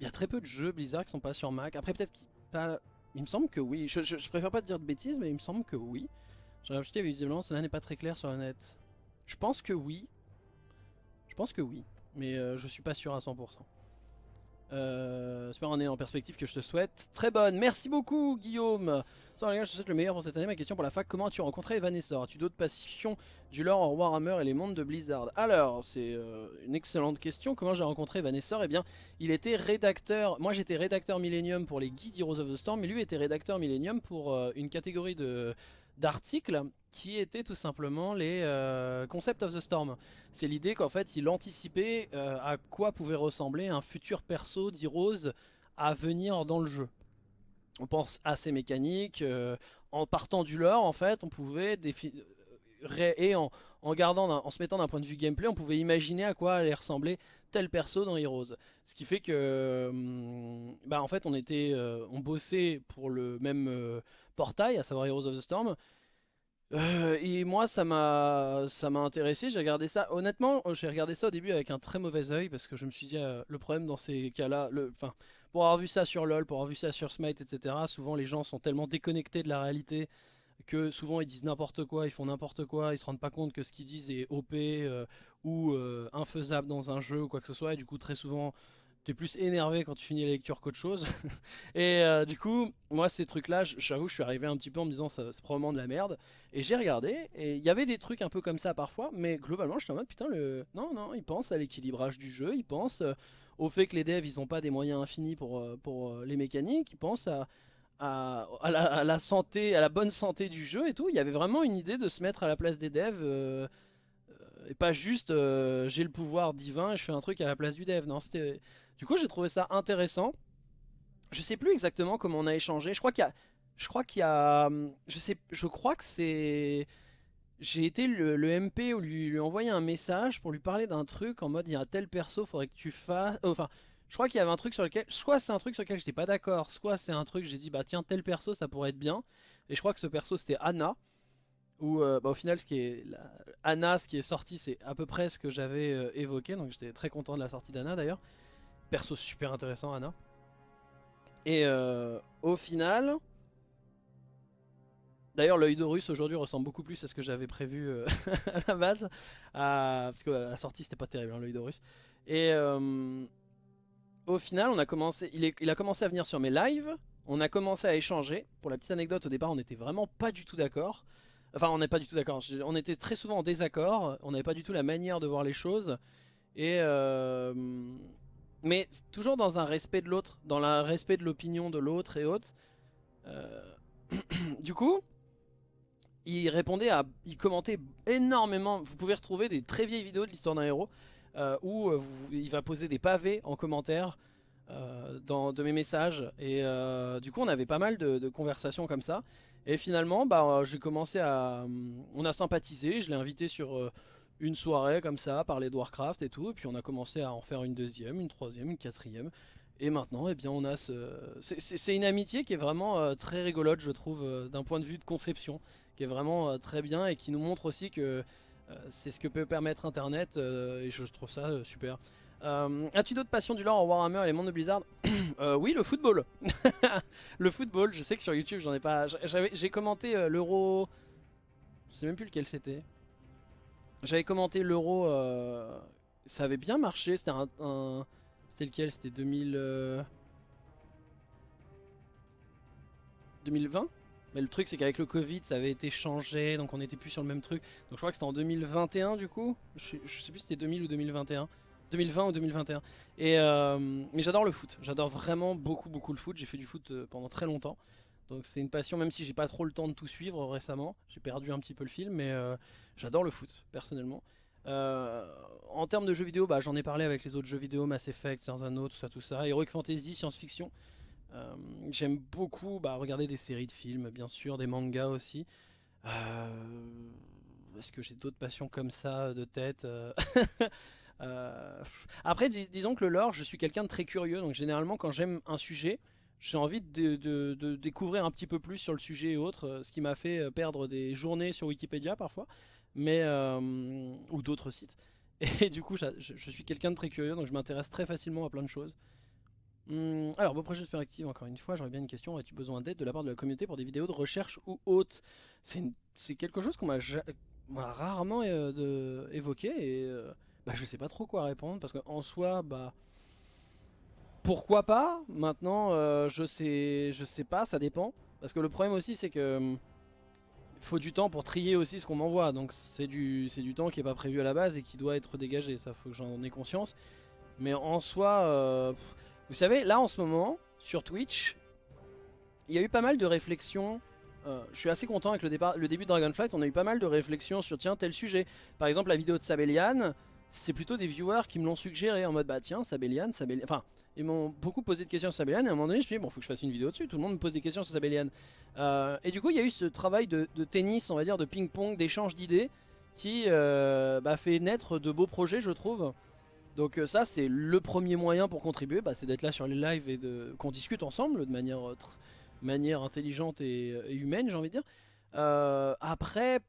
Il y a très peu de jeux Blizzard qui sont pas sur Mac. Après, peut-être qu'il pas... Il me semble que oui. Je, préfère pas te dire de bêtises, mais il me semble que oui. J'ai rajouté visiblement, cela n'est pas très clair sur le net. Je pense que oui. Je pense que oui. Mais euh, je suis pas sûr à 100%. Euh, super année en perspective que je te souhaite. Très bonne, merci beaucoup Guillaume. Sans gars, je te souhaite le meilleur pour cette année. Ma question pour la fac, comment as-tu rencontré Vanessa? As-tu d'autres passions du lore en Warhammer et les mondes de Blizzard? Alors, c'est euh, une excellente question. Comment j'ai rencontré Vanessa? Eh bien, il était rédacteur. Moi, j'étais rédacteur Millennium pour les guides Heroes of the Storm, mais lui était rédacteur Millennium pour euh, une catégorie d'articles qui étaient tout simplement les euh, Concept of the Storm. C'est l'idée qu'en fait il anticipait euh, à quoi pouvait ressembler un futur perso d'Heroes à venir dans le jeu. On pense à ces mécaniques, euh, en partant du lore en fait on pouvait et en, gardant, en se mettant d'un point de vue gameplay, on pouvait imaginer à quoi allait ressembler tel perso dans Heroes. Ce qui fait que, hum, bah en fait, on était, on bossait pour le même portail, à savoir Heroes of the Storm, euh, et moi ça m'a ça m'a intéressé, j'ai regardé ça, honnêtement j'ai regardé ça au début avec un très mauvais oeil parce que je me suis dit euh, le problème dans ces cas là, enfin pour avoir vu ça sur LoL, pour avoir vu ça sur Smite etc, souvent les gens sont tellement déconnectés de la réalité que souvent ils disent n'importe quoi, ils font n'importe quoi, ils se rendent pas compte que ce qu'ils disent est OP euh, ou infaisable dans un jeu ou quoi que ce soit. Et du coup très souvent tu es plus énervé quand tu finis la lecture qu'autre chose. et euh, du coup, moi ces trucs là, j'avoue, je suis arrivé un petit peu en me disant c'est probablement de la merde. Et j'ai regardé, et il y avait des trucs un peu comme ça parfois, mais globalement j'étais en mode putain, le... non, non, ils pensent à l'équilibrage du jeu, ils pensent euh, au fait que les devs ils ont pas des moyens infinis pour, euh, les mécaniques, ils pensent à, à, la, santé, à la bonne santé du jeu et tout. Il y avait vraiment une idée de se mettre à la place des devs. Et pas juste j'ai le pouvoir divin et je fais un truc à la place du dev. Non, c'était du coup, j'ai trouvé ça intéressant. Je sais plus exactement comment on a échangé. Je crois qu'il y a, je crois qu'il y a, je sais, je crois que c'est, j'ai été le, MP ou lui, lui envoyer un message pour lui parler d'un truc en mode il y a tel perso, faudrait que tu fasses, euh, enfin. Je crois qu'il y avait un truc sur lequel, soit c'est un truc sur lequel j'étais pas d'accord, soit c'est un truc j'ai dit bah tiens tel perso ça pourrait être bien. Et je crois que ce perso c'était Anna. Ou euh, bah, au final ce qui est Anna ce qui est sorti c'est à peu près ce que j'avais euh, évoqué donc j'étais très content de la sortie d'Anna d'ailleurs perso super intéressant, Anna. Et euh, au final... D'ailleurs, l'œil d'Horus aujourd'hui ressemble beaucoup plus à ce que j'avais prévu euh, à la base. parce que la sortie, c'était pas terrible, hein, l'œil d'Horus. Et au final, on a commencé, il, il a commencé à venir sur mes lives. On a commencé à échanger. Pour la petite anecdote, au départ, on n'était vraiment pas du tout d'accord. Enfin, on n'est pas du tout d'accord. On était très souvent en désaccord. On n'avait pas du tout la manière de voir les choses. Et mais toujours dans un respect de l'autre, dans le respect de l'opinion de l'autre et autres. Euh, du coup, il répondait à, il commentait énormément. Vous pouvez retrouver des très vieilles vidéos de l'histoire d'un héros euh, où euh, il va poser des pavés en commentaire dans, de mes messages. Et du coup, on avait pas mal de, conversations comme ça. Et finalement, bah, j'ai commencé à, on a sympathisé. Je l'ai invité sur une soirée comme ça, parler de Warcraft et tout, et puis on a commencé à en faire une deuxième, une troisième, une quatrième, et maintenant, eh bien, on a ce... C'est une amitié qui est vraiment euh, très rigolote, je trouve, euh, d'un point de vue de conception, qui est vraiment euh, très bien, et qui nous montre aussi que c'est ce que peut permettre Internet, et je trouve ça super. As-tu d'autres passions du lore en Warhammer et les mondes de Blizzard Oui, le football Le football, je sais que sur YouTube, j'en ai pas... J'ai commenté l'Euro... Je sais même plus lequel c'était. J'avais commenté l'euro, euh, ça avait bien marché, c'était un, C'était lequel? C'était 2000... 2020 euh, Mais le truc c'est qu'avec le Covid ça avait été changé, donc on n'était plus sur le même truc. Donc je crois que c'était en 2021 du coup, je, sais plus si c'était 2000 ou 2021. 2020 ou 2021. Et euh, mais j'adore le foot, j'adore vraiment beaucoup beaucoup le foot, j'ai fait du foot pendant très longtemps. Donc c'est une passion, même si j'ai pas trop le temps de tout suivre récemment. J'ai perdu un petit peu le film, mais euh, j'adore le foot, personnellement. Euh, en termes de jeux vidéo, bah, j'en ai parlé avec les autres jeux vidéo, Mass Effect, Anneaux, tout ça, tout ça. Heroic Fantasy, science-fiction. Euh, j'aime beaucoup bah, regarder des séries de films, bien sûr, des mangas aussi. Est-ce que j'ai d'autres passions comme ça de tête Après, disons que le lore, je suis quelqu'un de très curieux, donc généralement quand j'aime un sujet, j'ai envie de, découvrir un petit peu plus sur le sujet et autres, euh, ce qui m'a fait euh, perdre des journées sur Wikipédia parfois, mais euh, ou d'autres sites. Et du coup, je, suis quelqu'un de très curieux, donc je m'intéresse très facilement à plein de choses. Hum, alors, beau projet active encore une fois, j'aurais bien une question. As-tu besoin d'aide de la part de la communauté pour des vidéos de recherche ou autres? C'est quelque chose qu'on m'a rarement évoqué et bah, je sais pas trop quoi répondre parce qu'en soi, bah pourquoi pas? Maintenant, euh, je sais, je sais pas, ça dépend. Parce que le problème aussi, c'est que hum, faut du temps pour trier aussi ce qu'on m'envoie. Donc c'est du, c'est du temps qui est pas prévu à la base et qui doit être dégagé. Ça, faut que j'en ai conscience. Mais en soi, euh, vous savez, là en ce moment, sur Twitch, il y a eu pas mal de réflexions. Euh, je suis assez content avec le, départ, le début de Dragonflight. On a eu pas mal de réflexions sur tiens tel sujet. Par exemple, la vidéo de Sabellian, c'est plutôt des viewers qui me l'ont suggéré en mode bah tiens Sabellian, Sabellian. Enfin, ils m'ont beaucoup posé de questions sur Sabellian et à un moment donné je me suis dit bon faut que je fasse une vidéo dessus, tout le monde me pose des questions sur Sabellian. Euh, et du coup il y a eu ce travail de, tennis, on va dire de ping-pong, d'échange d'idées qui euh, bah, fait naître de beaux projets je trouve. Donc euh, ça c'est le premier moyen pour contribuer, bah, c'est d'être là sur les lives et qu'on discute ensemble de manière, manière intelligente et, humaine j'ai envie de dire. après,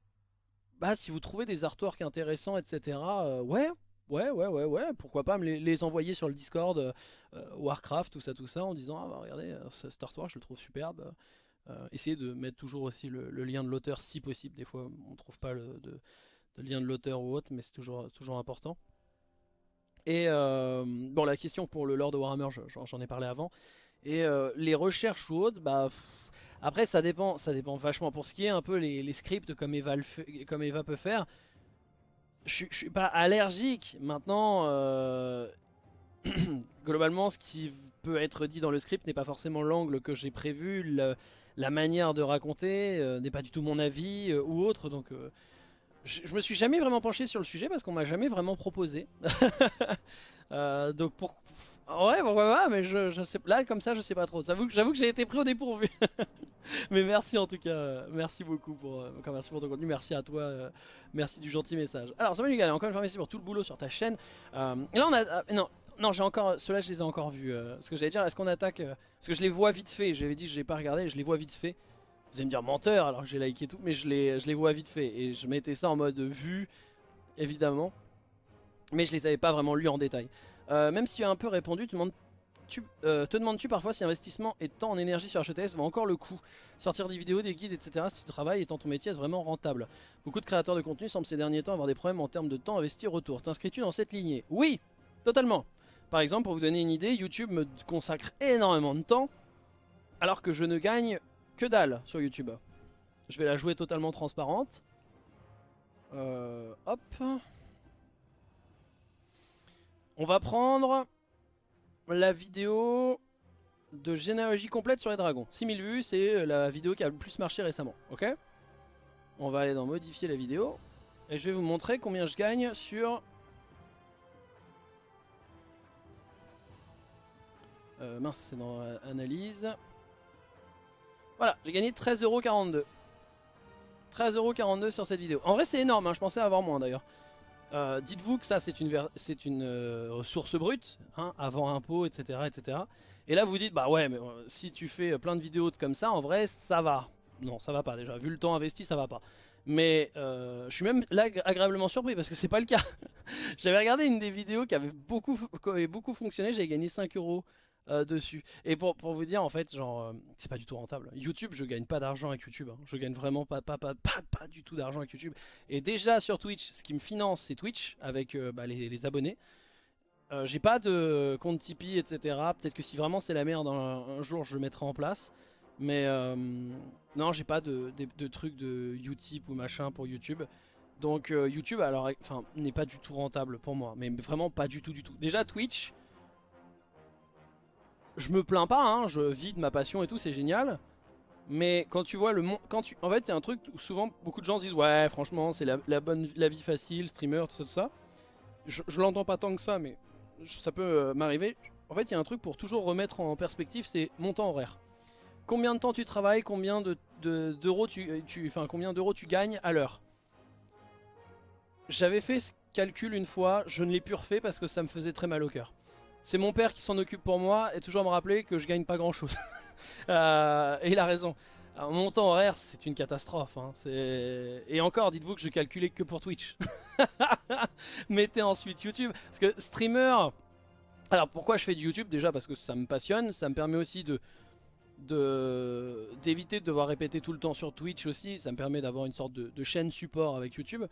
bah, si vous trouvez des artworks intéressants etc, ouais Ouais, ouais, ouais, ouais, pourquoi pas me les, envoyer sur le Discord euh, Warcraft, tout ça, tout ça, en disant, ah bah regardez, euh, Star Wars, je le trouve superbe. Euh, essayez de mettre toujours aussi le, lien de l'auteur si possible. Des fois, on trouve pas le, lien de l'auteur ou autre, mais c'est toujours, toujours important. Et bon, la question pour le Lord de Warhammer, j'en ai parlé avant. Et les recherches ou autres, bah. Après, ça dépend, ça dépend vachement. Pour ce qui est un peu les, scripts comme Eva, peut faire, je, suis pas allergique. Maintenant, euh, globalement, ce qui peut être dit dans le script n'est pas forcément l'angle que j'ai prévu. la manière de raconter euh, n'est pas du tout mon avis euh, ou autre. Donc, je, je, me suis jamais vraiment penché sur le sujet parce qu'on m'a jamais vraiment proposé. donc, pour Ouais, pourquoi pas, mais je, je, là, comme ça, je sais pas trop. J'avoue que j'ai été pris au dépourvu. mais merci en tout cas, merci beaucoup pour, euh, merci pour ton contenu, merci à toi, euh, merci du gentil message. Alors, Samuel Hugal, encore une fois, merci pour tout le boulot sur ta chaîne. Euh, et là, on a. non, non, j'ai encore. Ceux-là, je les ai encore vus. ce que j'allais dire, est-ce qu'on attaque. parce que je les vois vite fait, j'avais dit je l'ai pas regardé, je les vois vite fait. Vous allez me dire menteur alors que j'ai liké tout, mais je les, je les vois vite fait. Et je mettais ça en mode vue, évidemment. Mais je les avais pas vraiment lus en détail. Euh, même si tu as un peu répondu, euh, te demandes-tu parfois si investissement et temps en énergie sur HTS vaut encore le coup? Sortir des vidéos, des guides, etc. Si tu travailles étant ton métier est vraiment rentable Beaucoup de créateurs de contenu semblent ces derniers temps avoir des problèmes en termes de temps investi retour. T'inscris-tu dans cette lignée? Oui, totalement. Par exemple, pour vous donner une idée, YouTube me consacre énormément de temps alors que je ne gagne que dalle sur YouTube. Je vais la jouer totalement transparente. Euh, hop. On va prendre la vidéo de généalogie complète sur les dragons. 6000 vues, c'est la vidéo qui a le plus marché récemment. Ok? On va aller dans modifier la vidéo. Et je vais vous montrer combien je gagne sur... Euh, mince, c'est dans euh, analyse. Voilà, j'ai gagné 13,42€. 13,42€ sur cette vidéo. En vrai, c'est énorme, hein, je pensais avoir moins d'ailleurs. Euh, dites-vous que ça, c'est une, c'est une euh, source brute, hein, avant impôt, etc., etc. Et là, vous dites, bah ouais, mais euh, si tu fais plein de vidéos comme ça, en vrai, ça va. Non, ça va pas déjà. Vu le temps investi, ça va pas. Mais je suis même agréablement surpris parce que c'est pas le cas. J'avais regardé une des vidéos qui avait beaucoup, qui avait beaucoup fonctionné, j'avais gagné 5 euros euh, dessus. Et pour, pour, vous dire, en fait, genre, euh, c'est pas du tout rentable. YouTube, je gagne pas d'argent avec YouTube. Hein. Je gagne vraiment pas, pas, pas, pas, pas du tout d'argent avec YouTube. Et déjà sur Twitch, ce qui me finance, c'est Twitch avec euh, bah, les, les, abonnés. J'ai pas de compte Tipeee, etc. Peut-être que si vraiment c'est la merde, un, jour je le mettrai en place. Mais non, j'ai pas de, de, de trucs de Utip ou machin pour YouTube. Donc YouTube alors enfin n'est pas du tout rentable pour moi, mais vraiment pas du tout du tout. Déjà Twitch, je me plains pas, hein, je vis de ma passion et tout, c'est génial. Mais quand tu vois le monde, quand tu, en fait, c'est un truc où souvent beaucoup de gens se disent ouais, franchement, c'est la, bonne, la vie facile, streamer, tout ça, tout ça. Je, l'entends pas tant que ça, mais ça peut euh, m'arriver. En fait, il y a un truc pour toujours remettre en perspective, c'est mon temps horaire. Combien de temps tu travailles, combien de d'euros tu, tu, enfin combien d'euros tu gagnes à l'heure? J'avais fait ce calcul une fois, je ne l'ai plus refait parce que ça me faisait très mal au cœur. C'est mon père qui s'en occupe pour moi et toujours me rappeler que je gagne pas grand chose. Euh, et il a raison. mon temps horaire, c'est une catastrophe. Hein. Et encore, dites-vous que je calculais que pour Twitch. Mettez ensuite YouTube. Parce que streamer... Alors pourquoi je fais du YouTube? Déjà parce que ça me passionne. Ça me permet aussi de d'éviter de, devoir répéter tout le temps sur Twitch aussi. Ça me permet d'avoir une sorte de chaîne support avec YouTube.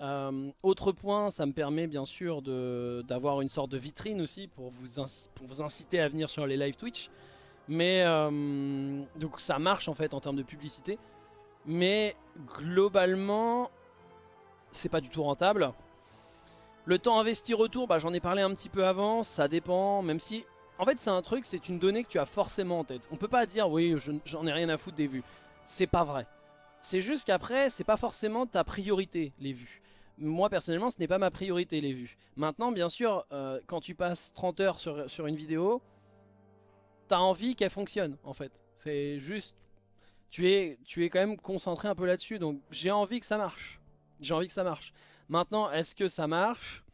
Euh, autre point, ça me permet bien sûr d'avoir une sorte de vitrine aussi pour vous, pour vous, inciter à venir sur les live Twitch. Mais euh, donc ça marche en fait en termes de publicité. Mais globalement, c'est pas du tout rentable. Le temps investi retour, bah, j'en ai parlé un petit peu avant, ça dépend, même si... En fait c'est un truc, c'est une donnée que tu as forcément en tête. On peut pas dire oui j'en ai rien à foutre des vues. C'est pas vrai. C'est juste qu'après, c'est pas forcément ta priorité, les vues. Moi, personnellement, ce n'est pas ma priorité, les vues. Maintenant, bien sûr, euh, quand tu passes 30 heures sur, sur une vidéo, t'as envie qu'elle fonctionne, en fait. C'est juste... Tu es, tu es quand même concentré un peu là-dessus, donc j'ai envie que ça marche. J'ai envie que ça marche. Maintenant, est-ce que ça marche?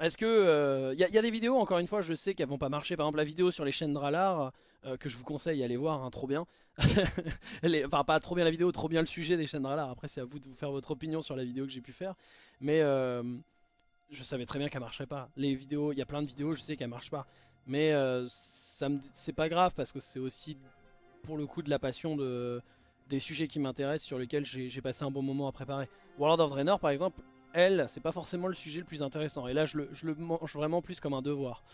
Est-ce que... Il euh, y, a des vidéos, encore une fois, je sais qu'elles vont pas marcher. Par exemple, la vidéo sur les chaînes Dralar, euh, que je vous conseille d'aller voir, hein, trop bien. enfin, pas trop bien la vidéo, trop bien le sujet des chaînes Dralar. Après, c'est à vous de vous faire votre opinion sur la vidéo que j'ai pu faire. Mais euh, je savais très bien qu'elle marcherait pas. Les vidéos, il y a plein de vidéos, je sais qu'elles marchent pas. Mais c'est pas grave parce que c'est aussi pour le coup de la passion de, des sujets qui m'intéressent sur lesquels j'ai passé un bon moment à préparer. World of Draenor par exemple, elle, c'est pas forcément le sujet le plus intéressant. Et là, je le, mange vraiment plus comme un devoir.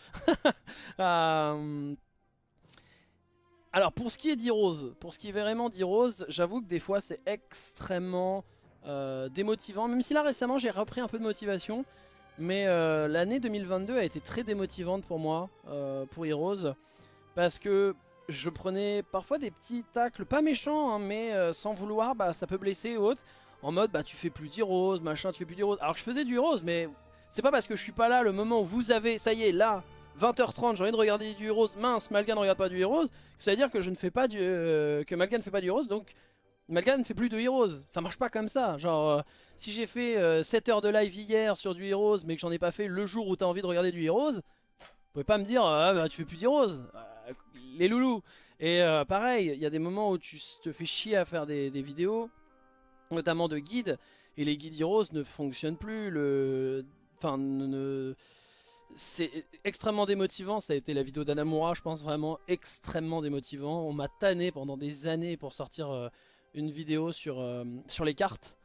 Euh, alors, pour ce qui est d'Heroes, pour ce qui est vraiment d'Heroes, j'avoue que des fois, c'est extrêmement euh, démotivant. Même si là, récemment, j'ai repris un peu de motivation. Mais euh, l'année 2022 a été très démotivante pour moi, pour Heroes. Parce que je prenais parfois des petits tacles, pas méchants, hein, mais sans vouloir, bah, ça peut blesser ou autre en mode bah tu fais plus d'Heroes, machin, tu fais plus d'Heroes. Alors que je faisais du Heroes, mais c'est pas parce que je suis pas là le moment où vous avez, ça y est, là, 20h30, j'ai envie de regarder du Heroes, mince, Malga ne regarde pas du Heroes, ça veut dire que je ne fais pas du, euh, que Malga ne fait pas du Heroes, donc Malga ne fait plus de Heroes. Ça marche pas comme ça, genre, euh, si j'ai fait 7 euh, heures de live hier sur du Heroes, mais que j'en ai pas fait le jour où t'as envie de regarder du Heroes, vous pouvez pas me dire, ah bah tu fais plus d'Heroes, les loulous. Et pareil, il y a des moments où tu te fais chier à faire des vidéos, notamment de guides, et les guides Heroes ne fonctionnent plus, le... enfin. C'est extrêmement démotivant, ça a été la vidéo d'Anamura, je pense vraiment extrêmement démotivant, on m'a tanné pendant des années pour sortir euh, une vidéo sur, euh, sur les cartes,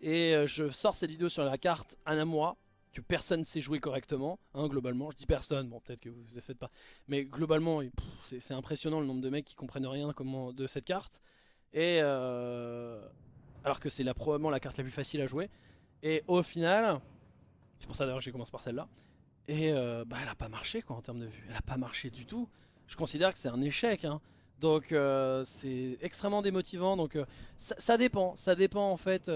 et euh, je sors cette vidéo sur la carte Anamura, que personne sait jouer correctement, hein, globalement, je dis personne, bon peut-être que vous ne faites pas, mais globalement c'est impressionnant le nombre de mecs qui comprennent rien de cette carte, et alors que c'est probablement la carte la plus facile à jouer. Et au final, c'est pour ça d'ailleurs que j'ai commencé par celle-là, Et euh, bah, elle a pas marché quoi en termes de vues. Elle a pas marché du tout. Je considère que c'est un échec. Hein. Donc euh, c'est extrêmement démotivant. Donc euh, ça, dépend. Ça dépend en fait.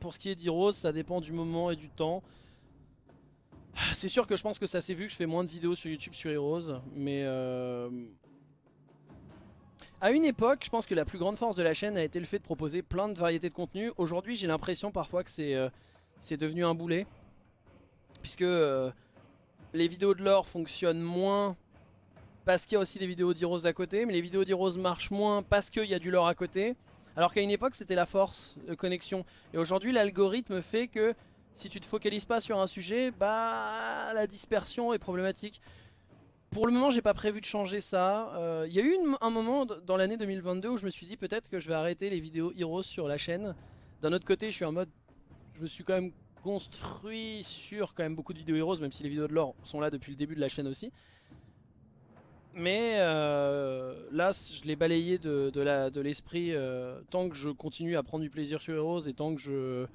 pour ce qui est d'Heroes, ça dépend du moment et du temps. C'est sûr que je pense que ça s'est vu que je fais moins de vidéos sur YouTube sur Heroes. Mais à une époque, je pense que la plus grande force de la chaîne a été le fait de proposer plein de variétés de contenu. Aujourd'hui, j'ai l'impression parfois que c'est devenu un boulet. Puisque les vidéos de lore fonctionnent moins parce qu'il y a aussi des vidéos d'Heroes à côté, mais les vidéos d'Heroes marchent moins parce qu'il y a du lore à côté. Alors qu'à une époque c'était la force de connexion. Et aujourd'hui l'algorithme fait que si tu te focalises pas sur un sujet, bah la dispersion est problématique. Pour le moment j'ai pas prévu de changer ça. Euh, il y a eu un moment dans l'année 2022 où je me suis dit peut-être que je vais arrêter les vidéos Heroes sur la chaîne. D'un autre côté je suis en mode, je me suis quand même construit sur quand même beaucoup de vidéos Heroes, même si les vidéos de lore sont là depuis le début de la chaîne aussi. Mais euh, là, je l'ai balayé de, de l'esprit euh, tant que je continue à prendre du plaisir sur Heroes et tant que je...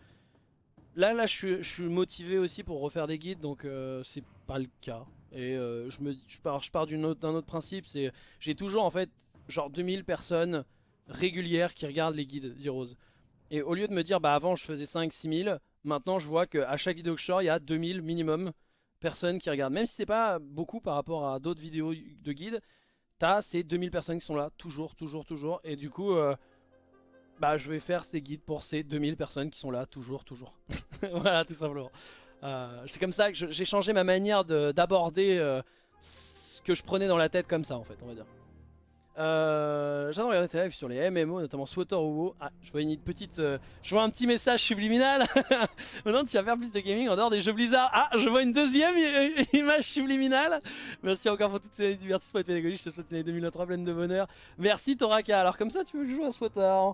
Là, là, je suis, motivé aussi pour refaire des guides, donc euh, c'est pas le cas. Et je, me, je pars, je pars d'un autre, principe, c'est j'ai toujours en fait genre 2000 personnes régulières qui regardent les guides d'Heroes. Et au lieu de me dire, bah avant je faisais 5-6000, Maintenant, je vois qu'à chaque vidéo que je sors, il y a 2000 minimum personnes qui regardent. Même si c'est pas beaucoup par rapport à d'autres vidéos de guide, t'as ces 2000 personnes qui sont là, toujours, toujours, toujours. Et du coup, euh, bah, je vais faire ces guides pour ces 2000 personnes qui sont là, toujours, toujours. voilà, tout simplement. Euh, c'est comme ça que j'ai changé ma manière d'aborder euh, ce que je prenais dans la tête comme ça, en fait, on va dire. Euh, J'adore regarder tes lives sur les MMO, notamment Swatter ou WoW. Ah, je vois une petite, euh, je vois un petit message subliminal. Maintenant, tu vas faire plus de gaming en dehors des jeux Blizzard. Ah, je vois une deuxième image subliminale. Merci encore pour toutes ces divertissements et pédagogiques. Je te souhaite une année 2023 pleine de bonheur. Merci Toraka. Alors comme ça, tu veux jouer à Swatter?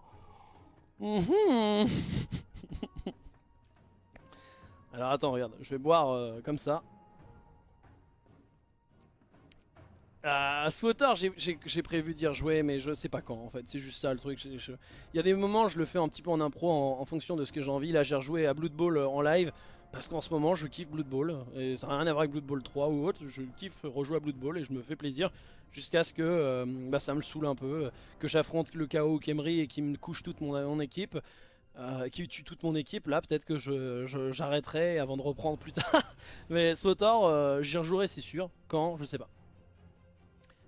Mhm. Alors attends, regarde, je vais boire euh, comme ça. À Swatter, j'ai prévu dire jouer, mais je sais pas quand en fait, c'est juste ça le truc. Il y a des moments, je le fais un petit peu en impro en, fonction de ce que j'ai envie. Là, j'ai rejoué à Blood Bowl euh, en live parce qu'en ce moment, je kiffe Blood Bowl et ça n'a rien à voir avec Blood Bowl 3 ou autre. Je kiffe rejouer à Blood Bowl et je me fais plaisir jusqu'à ce que euh, bah, ça me saoule un peu, que j'affronte le chaos Kemri et qui me couche toute mon, équipe. Euh, qui tue toute mon équipe, là peut-être que j'arrêterai avant de reprendre plus tard. Mais Swatter, j'y rejouerai c'est sûr. Quand Je sais pas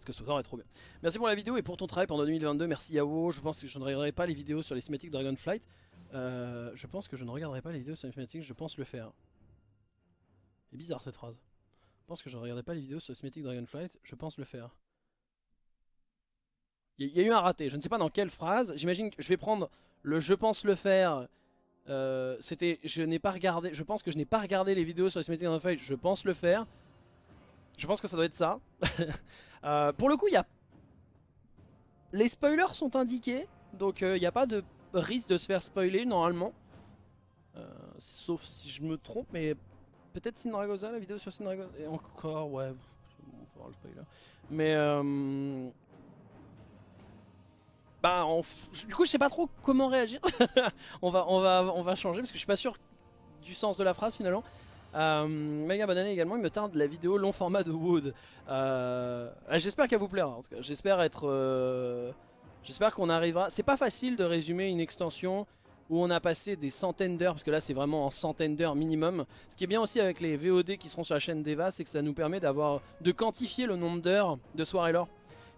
que ce est trop bien. Merci pour la vidéo et pour ton travail pendant 2022. Merci Yao. Je pense que je ne regarderai pas les vidéos sur les cinématiques Dragonflight. Euh, je pense que je ne regarderai pas les vidéos sur les cinématiques, je pense le faire. C'est bizarre cette phrase. Je pense que je ne regarderai pas les vidéos sur les cinématiques Dragonflight, je pense le faire. Il y, a eu un raté, je ne sais pas dans quelle phrase. J'imagine que je vais prendre le je pense le faire. Euh, C'était je n'ai pas regardé, je pense que je n'ai pas regardé les vidéos sur les cinématiques Dragonflight, je pense le faire. Je pense que ça doit être ça. Euh, pour le coup, il y a... Les spoilers sont indiqués, donc il euh, n'y a pas de risque de se faire spoiler normalement. Euh, sauf si je me trompe, mais peut-être Sinragosa, la vidéo sur Sinragosa. Et encore, ouais, on va voir le spoiler. Mais... Bah, du coup, je sais pas trop comment réagir. on, va, on, va, on va changer parce que je suis pas sûr du sens de la phrase finalement. Euh, bonne année également, il me tarde la vidéo long format de Wood. Euh, j'espère qu'elle vous plaira en tout cas. J'espère être... Euh, j'espère qu'on arrivera... C'est pas facile de résumer une extension où on a passé des centaines d'heures, parce que là c'est vraiment en centaines d'heures minimum. Ce qui est bien aussi avec les VOD qui seront sur la chaîne d'Eva, c'est que ça nous permet d'avoir de quantifier le nombre d'heures de soirée lore.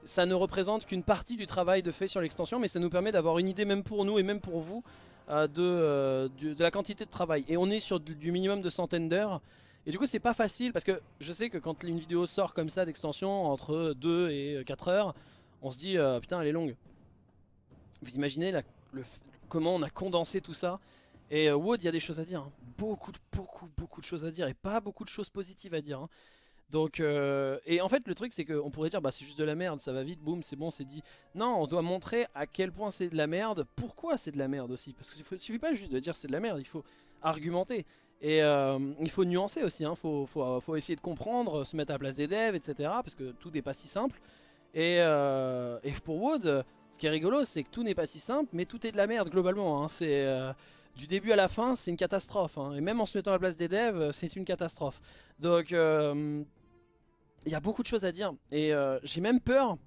Ça ne représente qu'une partie du travail de fait sur l'extension, mais ça nous permet d'avoir une idée même pour nous et même pour vous euh, euh, de, la quantité de travail. Et on est sur du, minimum de centaines d'heures. Et du coup c'est pas facile parce que je sais que quand une vidéo sort comme ça d'extension entre 2 et 4 heures, on se dit euh, putain elle est longue. Vous imaginez la, comment on a condensé tout ça et Wood il y a des choses à dire, hein. beaucoup, beaucoup, beaucoup de choses à dire et pas beaucoup de choses positives à dire. Hein. Donc, euh, et en fait, le truc, c'est qu'on pourrait dire, bah c'est juste de la merde, ça va vite, boum, c'est bon, c'est dit. Non, on doit montrer à quel point c'est de la merde, pourquoi c'est de la merde aussi. Parce qu'il ne suffit pas juste de dire c'est de la merde, il faut argumenter. Et euh, il faut nuancer aussi, il hein, faut, faut, faut, essayer de comprendre, se mettre à la place des devs, etc. Parce que tout n'est pas si simple. Et, euh, et, pour Wood, ce qui est rigolo, c'est que tout n'est pas si simple, mais tout est de la merde globalement. Hein. C'est du début à la fin, c'est une catastrophe. hein. Et même en se mettant à la place des devs, c'est une catastrophe. Donc, il y a beaucoup de choses à dire. Et euh, j'ai même peur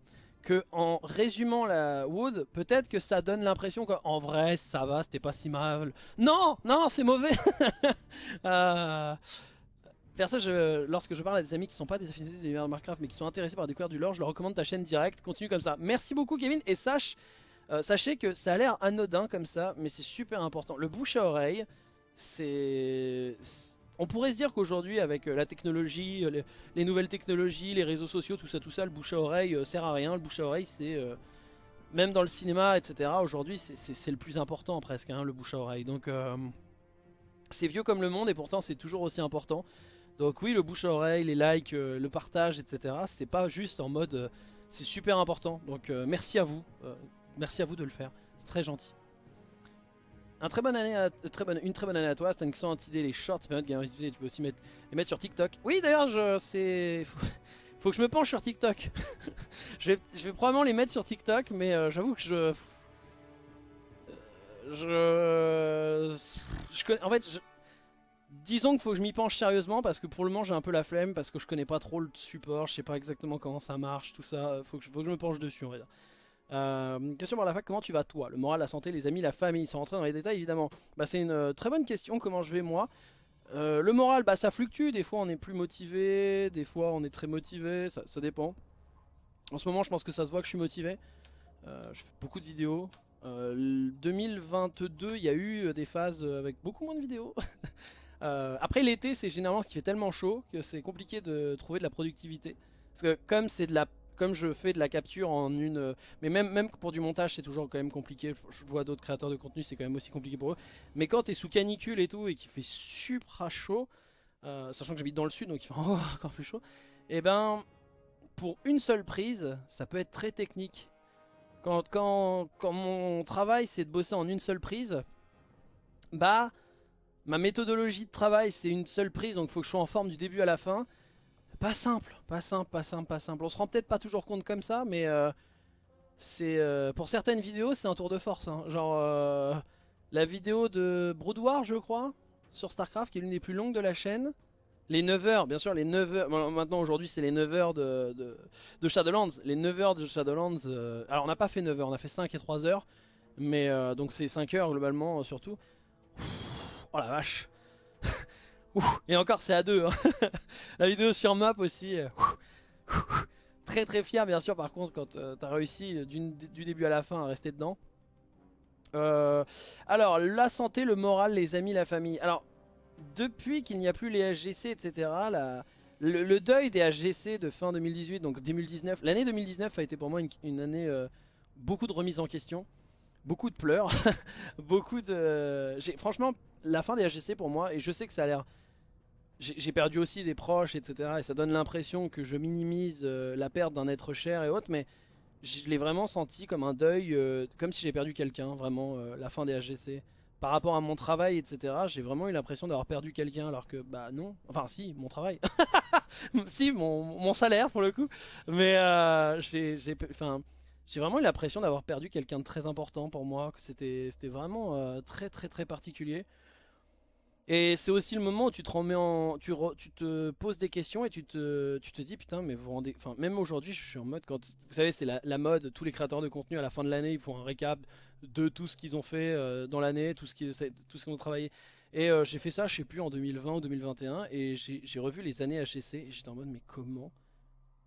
que en résumant la Wood, peut-être que ça donne l'impression qu'en vrai, ça va, c'était pas si mal. Non, non, c'est mauvais. euh, lorsque je parle à des amis qui sont pas des affinités de l'univers de Minecraft mais qui sont intéressés par découvrir du lore, je leur recommande ta chaîne directe. Continue comme ça. Merci beaucoup, Kevin. Et sache, euh, sachez que ça a l'air anodin comme ça, mais c'est super important. Le bouche à oreille, c'est. On pourrait se dire qu'aujourd'hui, avec euh, la technologie, euh, les, les nouvelles technologies, les réseaux sociaux, tout ça, tout ça, le bouche à oreille euh, sert à rien. Le bouche à oreille, c'est. Même dans le cinéma, etc., aujourd'hui, c'est- le plus important presque, hein, le bouche à oreille. Donc. c'est vieux comme le monde et pourtant c'est toujours aussi important. Donc oui, le bouche à oreille, les likes, le partage, etc. C'est pas juste en mode, c'est super important. Donc merci à vous, merci à vous de le faire. C'est très gentil. Un très bonne année, à- euh, très bonne, une très bonne année à toi. Idée les shorts, période gamer Tu peux aussi mettre, les mettre sur TikTok. Oui, d'ailleurs, c'est, faut, faut que je me penche sur TikTok. je, vais, probablement les mettre sur TikTok, mais euh, j'avoue que je, je, je en fait, je- disons qu'il faut que je m'y penche sérieusement parce que pour le moment j'ai un peu la flemme parce que je connais pas trop le support, je sais pas exactement comment ça marche, tout ça. Faut faut que je me penche dessus, on va dire. Euh, question par la fac, comment tu vas toi? Le moral, la santé, les amis, la famille, sans rentrer dans les détails évidemment. Bah, c'est une euh, très bonne question, comment je vais moi? Euh, Le moral, bah ça fluctue, des fois on est plus motivé, des fois on est très motivé, ça, dépend. En ce moment je pense que ça se voit que je suis motivé. Je fais beaucoup de vidéos. Euh, le 2022, il y a eu des phases avec beaucoup moins de vidéos. Après l'été, c'est généralement ce qui fait tellement chaud que c'est compliqué de trouver de la productivité. Parce que comme c'est de la comme je fais de la capture en une euh, mais même même pour du montage, c'est toujours quand même compliqué. Je vois d'autres créateurs de contenu, c'est quand même aussi compliqué pour eux. Mais quand tu es sous canicule et tout et qu'il fait super chaud, euh, sachant que j'habite dans le sud donc il fait encore plus chaud, et ben pour une seule prise, ça peut être très technique. Quand, quand, quand mon travail c'est de bosser en une seule prise, bah ma méthodologie de travail c'est une seule prise donc il faut que je sois en forme du début à la fin. Pas simple, pas simple, pas simple, pas simple. On se rend peut-être pas toujours compte comme ça, mais euh, c'est euh, pour certaines vidéos c'est un tour de force. hein. Genre euh, la vidéo de Broodwar je crois sur Starcraft qui est l'une des plus longues de la chaîne. Les 9 heures, bien sûr, les 9 heures. maintenant, aujourd'hui, c'est les 9 heures de, de, Shadowlands. Les 9 heures de Shadowlands. alors, on n'a pas fait 9 heures, on a fait 5 et 3 heures. Mais donc, c'est 5 heures globalement, surtout. Oh la vache. Et encore, c'est à deux. hein. la vidéo sur map aussi. euh, Très très fier, bien sûr, par contre, quand euh, t'as réussi d'une- du début à la fin à rester dedans. Euh, alors, la santé, le moral, les amis, la famille. Alors, depuis qu'il n'y a plus les HGC, etc., le, deuil des HGC de fin 2018, donc 2019, l'année 2019 a été pour moi une, une année euh, beaucoup de remise en question, beaucoup de pleurs, beaucoup de... Franchement, la fin des HGC pour moi, et je sais que ça a l'air... J'ai perdu aussi des proches, etc., et ça donne l'impression que je minimise euh, la perte d'un être cher et autres, mais je l'ai vraiment senti comme un deuil, euh, comme si j'ai perdu quelqu'un, vraiment, euh, la fin des HGC par rapport à mon travail, etc., j'ai vraiment eu l'impression d'avoir perdu quelqu'un alors que, bah non, enfin si, mon travail, si, mon, mon salaire pour le coup, mais euh, j'ai vraiment eu l'impression d'avoir perdu quelqu'un de très important pour moi, c'était vraiment très très très particulier. Et c'est aussi le moment où tu te remets en, tu, tu te poses des questions et tu te, tu te dis putain mais vous rendez, enfin même aujourd'hui je suis en mode quand, vous savez c'est la, la mode, tous les créateurs de contenu à la fin de l'année ils font un récap de tout ce qu'ils ont fait euh, dans l'année, tout ce qu'ils tout ont travaillé. Et euh, j'ai fait ça, je sais plus en 2020 ou 2021 et j'ai revu les années HCC et j'étais en mode mais comment,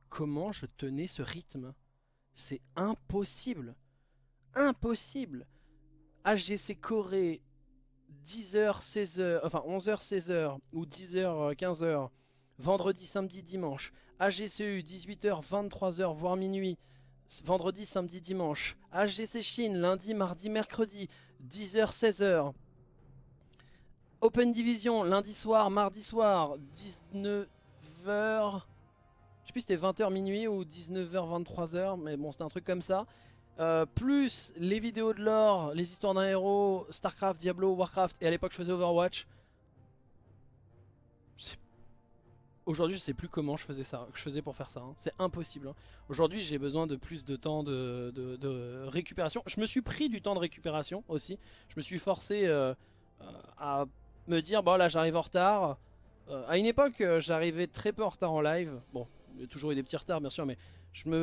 comment je tenais ce rythme? C'est impossible, impossible. HGC Corée 10h, 16h, enfin 11h, 16h ou 10h, 15h, vendredi, samedi, dimanche. AGCU 18h, 23h, voire minuit, vendredi, samedi, dimanche. AGC Chine lundi, mardi, mercredi, 10h, 16h. Open Division lundi soir, mardi soir, 19h. Je sais plus si c'était 20h minuit ou 19h, 23h, mais bon, c'était un truc comme ça. Euh, plus les vidéos de lore, les histoires d'un héros, Starcraft, Diablo, Warcraft, et à l'époque je faisais Overwatch. Aujourd'hui je sais plus comment je faisais ça, je faisais pour faire ça, hein. c'est impossible. hein. Aujourd'hui j'ai besoin de plus de temps de, récupération. Je me suis pris du temps de récupération aussi, je me suis forcé, euh, à me dire bon là j'arrive en retard. à une époque j'arrivais très peu en retard en live. Bon, il y a toujours eu des petits retards bien sûr, mais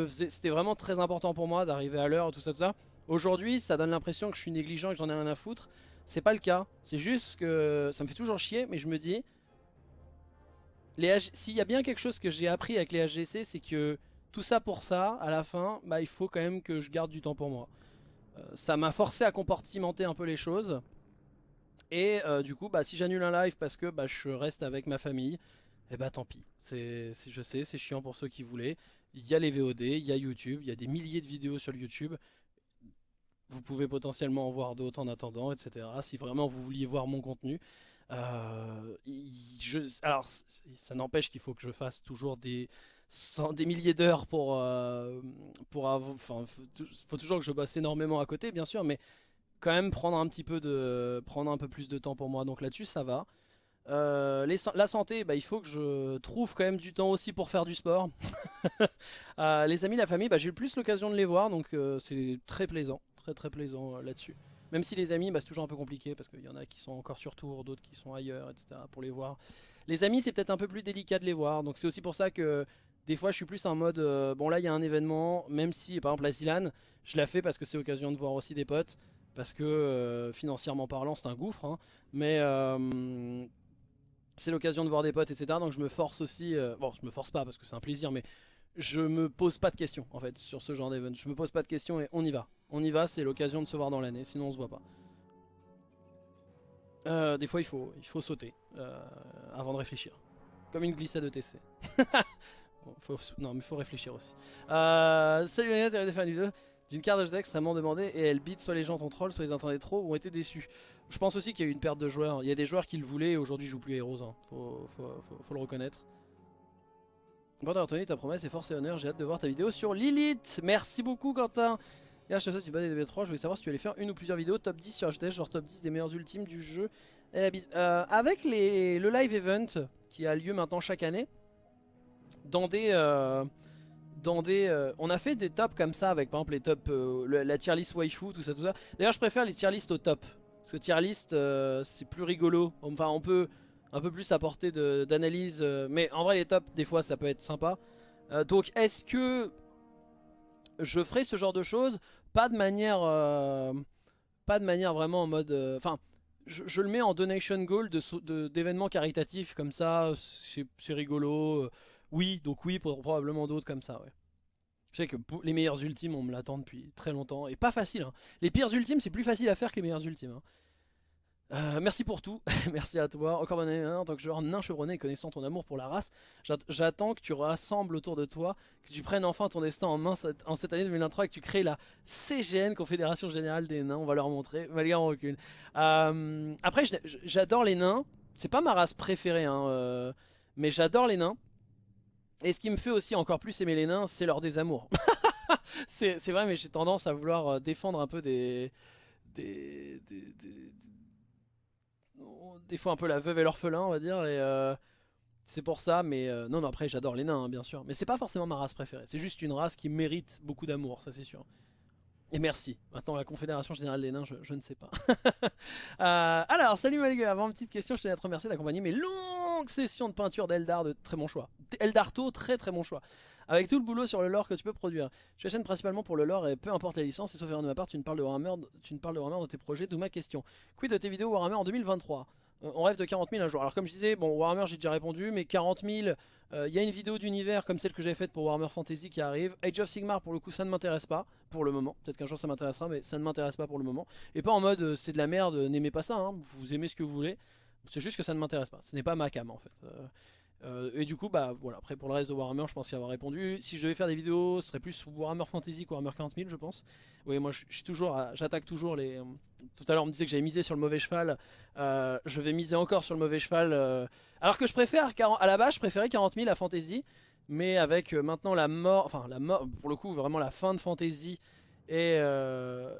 c'était vraiment très important pour moi d'arriver à l'heure, tout ça, tout ça. Aujourd'hui, ça donne l'impression que je suis négligent et que j'en ai rien à foutre. C'est pas le cas. C'est juste que ça me fait toujours chier, mais je me dis... S'il y a bien quelque chose que j'ai appris avec les HGC, c'est que tout ça pour ça, à la fin, bah, il faut quand même que je garde du temps pour moi. Euh, ça m'a forcé à compartimenter un peu les choses. Et euh, du coup, bah, si j'annule un live parce que bah, je reste avec ma famille, eh bah tant pis. Je sais, c'est chiant pour ceux qui voulaient. Il y a les VOD, il y a YouTube, il y a des milliers de vidéos sur YouTube vous pouvez potentiellement en voir d'autres en attendant, etc. Si vraiment vous vouliez voir mon contenu. Euh, alors, ça n'empêche qu'il faut que je fasse toujours des, des milliers d'heures pour... Euh, pour enfin, faut toujours que je bosse énormément à côté, bien sûr, mais quand même prendre un petit peu de... prendre un peu plus de temps pour moi. Donc là-dessus, ça va. Euh, la santé, bah, il faut que je trouve quand même du temps aussi pour faire du sport. les amis, la famille, bah, j'ai eu plus l'occasion de les voir, donc c'est très plaisant très très plaisant euh, là-dessus. Même si les amis, bah, c'est toujours un peu compliqué parce qu'il y en a qui sont encore sur tour, d'autres qui sont ailleurs, etc. pour les voir. Les amis, c'est peut-être un peu plus délicat de les voir. Donc c'est aussi pour ça que des fois je suis plus en mode, euh, bon là il y a un événement, même si par exemple la Zilan, je la fais parce que c'est l'occasion de voir aussi des potes. Parce que euh, financièrement parlant c'est un gouffre. Hein. mais c'est l'occasion de voir des potes, etc. Donc je me force aussi, bon je me force pas parce que c'est un plaisir, mais je me pose pas de questions en fait sur ce genre d'event. Je me pose pas de questions et on y va. On y va, c'est l'occasion de se voir dans l'année, sinon on se voit pas. Euh, des fois il faut, il faut sauter euh, avant de réfléchir. Comme une glissade de TC. non mais faut réfléchir aussi. Euh, salut Lena, t'es des fans d'une carte de extrêmement demandée et elle bite soit les gens ont troll, soit ils entendaient trop ou ont été déçus. Je pense aussi qu'il y a eu une perte de joueurs. Il y a des joueurs qui le voulaient et aujourd'hui jouent plus Heroes. Hein. Faut, le reconnaître. Bon Anthony, ta promesse est force et honneur. J'ai hâte de voir ta vidéo sur Lilith. Merci beaucoup Quentin. Et je te souhaite bas des DB3. Je voulais savoir si tu allais faire une ou plusieurs vidéos top 10 sur HDS, genre top 10 des meilleurs ultimes du jeu. Euh, avec les, le live event qui a lieu maintenant chaque année, dans des... Euh, dans des euh, on a fait des tops comme ça avec par exemple les tops, la tier list waifu, tout ça, tout ça. D'ailleurs je préfère les tier list au top. Parce que tier list c'est plus rigolo. Enfin on peut un peu plus apporter d'analyse. mais en vrai les tops des fois ça peut être sympa. donc est-ce que je ferai ce genre de choses? Pas de manière euh, pas de manière vraiment en mode euh, enfin je, le mets en donation goal d'événements de, caritatifs comme ça c'est rigolo euh, oui donc oui pour probablement d'autres comme ça ouais je sais que les meilleurs ultimes on me l'attend depuis très longtemps et pas facile hein. les pires ultimes c'est plus facile à faire que les meilleurs ultimes hein. Euh, merci pour tout, merci à toi. Encore bonne année en tant que joueur nain chevronné et connaissant ton amour pour la race. J'attends que tu rassembles autour de toi, que tu prennes enfin ton destin en main en cette année 2023 et que tu crées la CGN, Confédération Générale des Nains. On va leur montrer, malgré en recul. Euh, après, j'adore les nains. C'est pas ma race préférée, hein, euh, mais j'adore les nains. Et ce qui me fait aussi encore plus aimer les nains, c'est leur désamour. c'est vrai, mais j'ai tendance à vouloir défendre un peu des, des, des des fois un peu la veuve et l'orphelin, on va dire. Et euh, c'est pour ça, mais euh, non, non, après j'adore les nains, hein, bien sûr. Mais c'est pas forcément ma race préférée. C'est juste une race qui mérite beaucoup d'amour, ça c'est sûr. Et merci. Maintenant, la Confédération Générale des Nains, je, ne sais pas. Euh, alors, salut Malgré. Avant petite question, je tenais à te remercier d'accompagner mes longues sessions de peinture d'Eldar de très bon choix. Eldarto, très très bon choix. Avec tout le boulot sur le lore que tu peux produire. Je chaîne principalement pour le lore et peu importe la licence, et sauf erreur de ma part, tu ne parles de Warhammer, tu ne parles de Warhammer dans tes projets, d'où ma question. Quid de tes vidéos Warhammer en 2023 euh, on rêve de 40 000 un jour. Alors comme je disais, bon Warhammer j'ai déjà répondu, mais 40 000, il y a une vidéo d'univers comme celle que j'avais faite pour Warhammer Fantasy qui arrive. Age of Sigmar pour le coup ça ne m'intéresse pas pour le moment. Peut-être qu'un jour ça m'intéressera, mais ça ne m'intéresse pas pour le moment. Et pas en mode euh, c'est de la merde, n'aimez pas ça, hein. vous aimez ce que vous voulez. C'est juste que ça ne m'intéresse pas. Ce n'est pas ma cam en fait. Euh, euh, et du coup, bah voilà, après pour le reste de Warhammer, je pense y avoir répondu. Si je devais faire des vidéos, ce serait plus Warhammer Fantasy que Warhammer 40 000, je pense. Oui, moi je, suis toujours, j'attaque toujours les. Tout à l'heure, on me disait que j'avais misé sur le mauvais cheval. Euh, je vais miser encore sur le mauvais cheval. Alors que je préfère, à la base, je préférais 40 000 à Fantasy, mais avec maintenant la mort, enfin la mort, pour le coup, vraiment la fin de Fantasy. Et,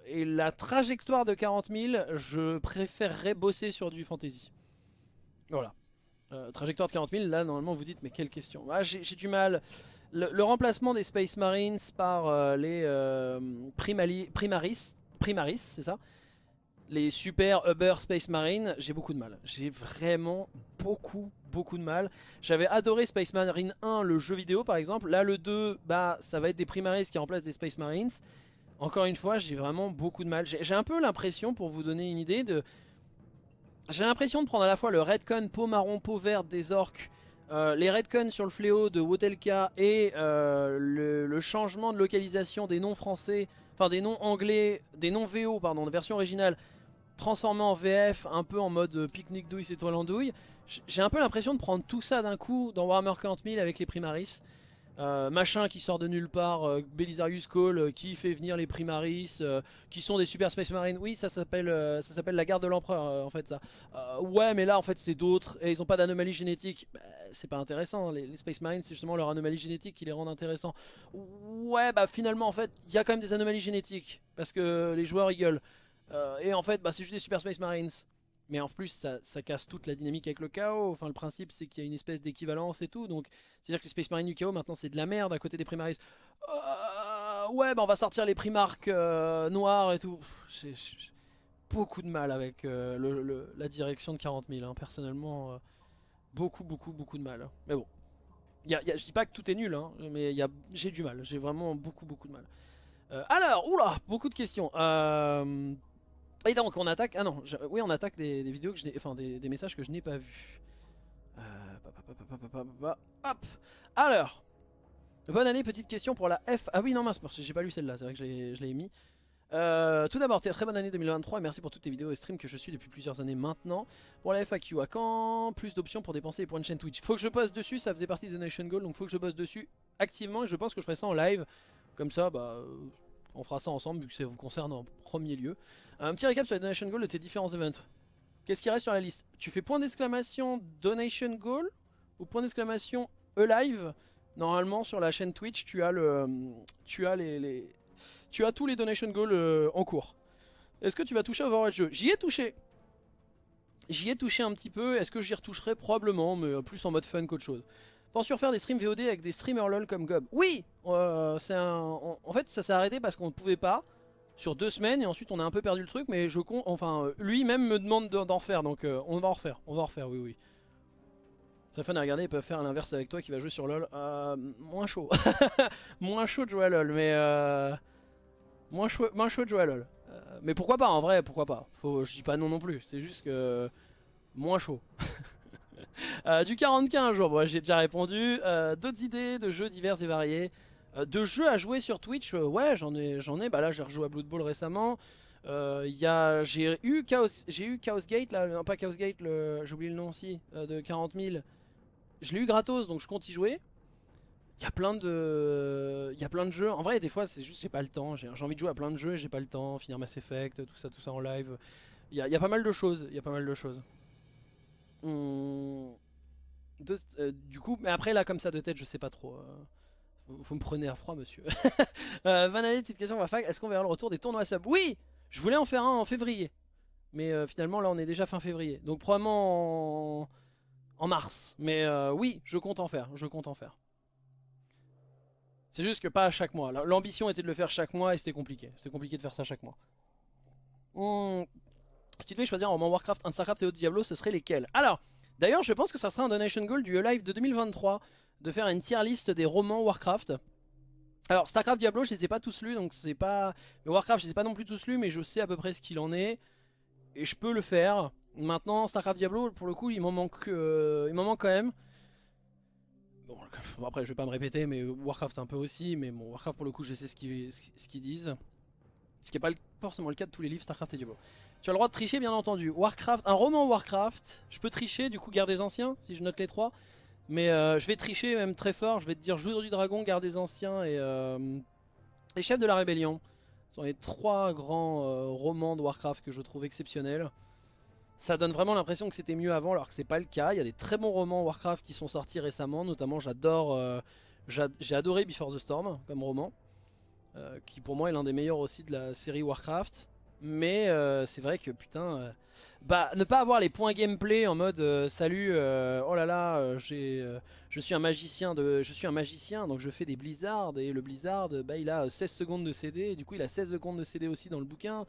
et la trajectoire de 40 000, je préférerais bosser sur du fantasy. Voilà. Euh, trajectoire de 40 000, là normalement vous dites mais quelle question ah, J'ai du mal. Le, remplacement des Space Marines par euh, les euh, Primaris, Primaris c'est ça? Les super Uber Space Marine, j'ai beaucoup de mal. J'ai vraiment beaucoup, beaucoup de mal. J'avais adoré Space Marine 1, le jeu vidéo par exemple. Là, le 2, bah, ça va être des Primaris qui remplacent des Space Marines. Encore une fois, j'ai vraiment beaucoup de mal. J'ai un peu l'impression, pour vous donner une idée, de... J'ai l'impression de prendre à la fois le Redcon peau marron, peau verte des orques, euh, les Redcon sur le fléau de Wotelka et euh, le, changement de localisation des noms français, enfin des noms anglais, des noms VO, pardon, de version originale, transformé en VF, un peu en mode euh, pique-nique douille, c'est toi l'andouille. J'ai un peu l'impression de prendre tout ça d'un coup dans Warhammer 40 000 avec les Primaris. Euh, machin qui sort de nulle part, euh, Belisarius Call qui fait venir les Primaris, qui sont des Super Space Marines. Oui, ça s'appelle ça s'appelle la garde de l'empereur en fait ça. ouais, mais là en fait c'est d'autres et ils ont pas d'anomalie génétique. Bah, c'est pas intéressant. Les, Space Marines c'est justement leur anomalie génétique qui les rend intéressants. Ouais, bah finalement en fait il y a quand même des anomalies génétiques parce que les joueurs rigolent. Euh, et en fait, bah, c'est juste des Super Space Marines. Mais en plus, ça, casse toute la dynamique avec le chaos. Enfin, le principe, c'est qu'il y a une espèce d'équivalence et tout. Donc, c'est-à-dire que les Space Marines du chaos, maintenant, c'est de la merde à côté des Primaris. Euh, ouais, bah, on va sortir les Primarques euh, noirs et tout. J'ai beaucoup de mal avec la direction de 40 000. Hein. Personnellement, beaucoup, beaucoup, beaucoup de mal. Mais bon. Y a, je dis pas que tout est nul, hein, mais j'ai du mal. J'ai vraiment beaucoup, beaucoup de mal. alors, oula, beaucoup de questions. Euh... Et donc on attaque, ah non, oui on attaque des, vidéos que je enfin des, messages que je n'ai pas vus. Euh, hop Alors Bonne année, petite question pour la F. Ah oui non mince, j'ai pas lu celle-là, c'est vrai que je l'ai mis. Euh, tout d'abord, très bonne année 2023 et merci pour toutes tes vidéos et streams que je suis depuis plusieurs années maintenant. Pour la FAQ, à quand plus d'options pour dépenser les points de chaîne Twitch Faut que je bosse dessus, ça faisait partie de Donation Goal, donc faut que je bosse dessus activement et je pense que je ferai ça en live. Comme ça, bah, on fera ça ensemble vu que ça vous concerne en premier lieu. Un petit récap sur les donation goals de tes différents events. Qu'est-ce qui reste sur la liste? Tu fais point d'exclamation donation goal ou point d'exclamation alive? Normalement sur la chaîne Twitch tu as le tu as les, tu as tous les donation goals euh, en cours. Est-ce que tu vas toucher Overwatch jeu J'y ai touché. J'y ai touché un petit peu. Est-ce que j'y retoucherai? Probablement, mais plus en mode fun qu'autre chose. Penses-tu refaire des streams VOD avec des streamers LOL comme Gob. Oui euh. En fait, ça s'est arrêté parce qu'on ne pouvait pas sur deux semaines et ensuite on a un peu perdu le truc mais je compte enfin lui-même me demande d'en refaire donc euh, on va en refaire on va en refaire oui oui. Très fun à regarder ils peuvent faire l'inverse avec toi qui va jouer sur LoL. Euh, moins chaud. Moins chaud de jouer à LoL mais moins, chaud, moins chaud de jouer à LoL. Mais pourquoi pas en vrai pourquoi pas. Je dis pas non non plus c'est juste que moins chaud du 40 jours, j'ai déjà répondu. D'autres idées de jeux divers et variés euh, de jeux à jouer sur Twitch, euh, ouais, j'en ai, j'en ai. Bah là, j'ai rejoué à Blood Bowl récemment. Euh, j'ai eu Chaos, j'ai eu Chaos Gate là, pas Chaos Gate, j'ai oublié le nom aussi, de 40 000. Je l'ai eu gratos, donc je compte y jouer. Il y a plein de, il y a plein de jeux. En vrai, des fois, c'est juste j'ai pas le temps. J'ai envie de jouer à plein de jeux, j'ai pas le temps. Finir Mass Effect, tout ça, tout ça en live. Il y a pas mal de choses. Il y a pas mal de choses. Du coup, mais après là, comme ça de tête, je sais pas trop. Vous me prenez à froid, monsieur. euh, Van petite question. Est-ce qu'on verra le retour des tournois sub? Oui Je voulais en faire un en février. Mais euh, finalement, là, on est déjà fin février. Donc, probablement en, mars. Mais euh, oui, je compte en faire. Je compte en faire. C'est juste que pas à chaque mois. L'ambition était de le faire chaque mois et c'était compliqué. C'était compliqué de faire ça chaque mois. Hmm. Si tu devais choisir un roman Warcraft, un Starcraft et autre Diablo, ce serait lesquels? Alors, d'ailleurs, je pense que ça sera un donation goal du live de 2023 de faire une tier liste des romans Warcraft. Alors Starcraft Diablo je les ai pas tous lus donc c'est pas... Mais Warcraft je les ai pas non plus tous lus mais je sais à peu près ce qu'il en est. Et je peux le faire. Maintenant Starcraft Diablo pour le coup il m'en manque, euh, manque quand même. Bon, après je vais pas me répéter mais Warcraft un peu aussi. Mais bon Warcraft pour le coup je sais ce qu'ils disent. Ce qui n'est pas forcément le cas de tous les livres Starcraft et Diablo. Tu as le droit de tricher bien entendu. Warcraft, un roman Warcraft, je peux tricher du coup garde des anciens si je note les trois. Mais euh, je vais tricher même très fort, je vais te dire Jour du Dragon, Garde des Anciens et, euh, et Chef de la Rébellion. Ce sont les trois grands euh, romans de Warcraft que je trouve exceptionnels. Ça donne vraiment l'impression que c'était mieux avant alors que c'est pas le cas. Il y a des très bons romans Warcraft qui sont sortis récemment, notamment j'adore, j'ai adoré Before the Storm comme roman. Qui pour moi est l'un des meilleurs aussi de la série Warcraft. Mais c'est vrai que putain bah, ne pas avoir les points gameplay en mode euh, salut, euh, oh là là, euh, je suis un magicien de, je suis un magicien donc je fais des blizzards et le blizzard, bah il a 16 secondes de CD du coup il a 16 secondes de CD aussi dans le bouquin.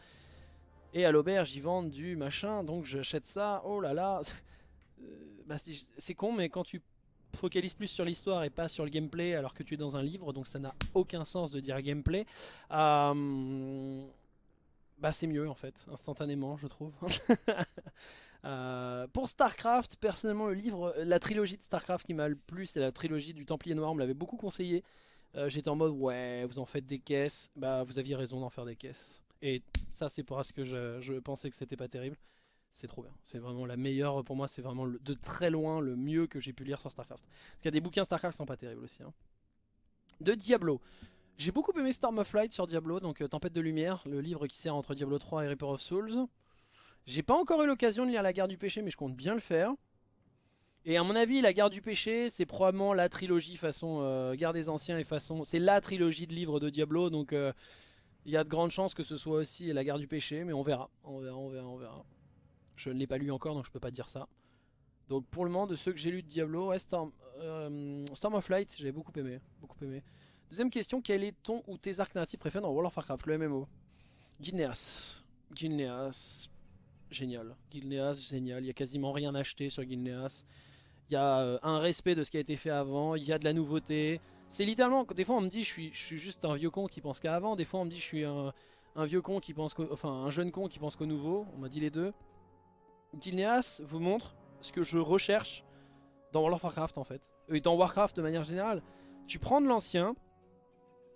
Et à l'auberge, ils vendent du machin, donc j'achète ça. Oh là là. bah, c'est con, mais quand tu focalises plus sur l'histoire et pas sur le gameplay alors que tu es dans un livre, donc ça n'a aucun sens de dire gameplay. Euh, bah c'est mieux en fait, instantanément je trouve. Euh, pour Starcraft, personnellement le livre, la trilogie de Starcraft qui m'a le plus, c'est la trilogie du Templier Noir, on me l'avait beaucoup conseillé. Euh, j'étais en mode ouais vous en faites des caisses, bah vous aviez raison d'en faire des caisses. Et ça c'est parce que je, je pensais que c'était pas terrible c'est trop bien. C'est vraiment la meilleure, pour moi, c'est vraiment de très loin le mieux que j'ai pu lire sur StarCraft. Parce qu'il y a des bouquins StarCraft qui sont pas terribles aussi. Hein. De Diablo. J'ai beaucoup aimé Storm of Light sur Diablo, donc euh, Tempête de Lumière, le livre qui sert entre Diablo 3 et Reaper of Souls. J'ai pas encore eu l'occasion de lire La Guerre du Péché, mais je compte bien le faire. Et à mon avis, La Guerre du Péché, c'est probablement la trilogie façon euh, Guerre des Anciens et façon... C'est la trilogie de livres de Diablo, donc euh, il y a de grandes chances que ce soit aussi La Guerre du Péché, mais on verra, on verra, on verra, on verra. Je ne l'ai pas lu encore donc je peux pas dire ça. Donc pour le moment de ceux que j'ai lu de Diablo, Storm, euh, Storm, of Light j'ai beaucoup aimé, beaucoup aimé. Deuxième question, quel est ton ou tes arcs narratifs préférés dans World of Warcraft, le MMO Gilneas. Gilneas, génial. Gilneas, génial. Il n'y a quasiment rien acheté sur Gilneas. Il y a euh, un respect de ce qui a été fait avant, il y a de la nouveauté. C'est littéralement, des fois on me dit je suis, juste un vieux con qui pense qu'à avant, des fois on me dit je suis un, un vieux con qui pense enfin un jeune con qui pense qu'au nouveau, on m'a dit les deux. Gilneas vous montre ce que je recherche dans World of Warcraft en fait. Et dans Warcraft de manière générale. Tu prends de l'ancien,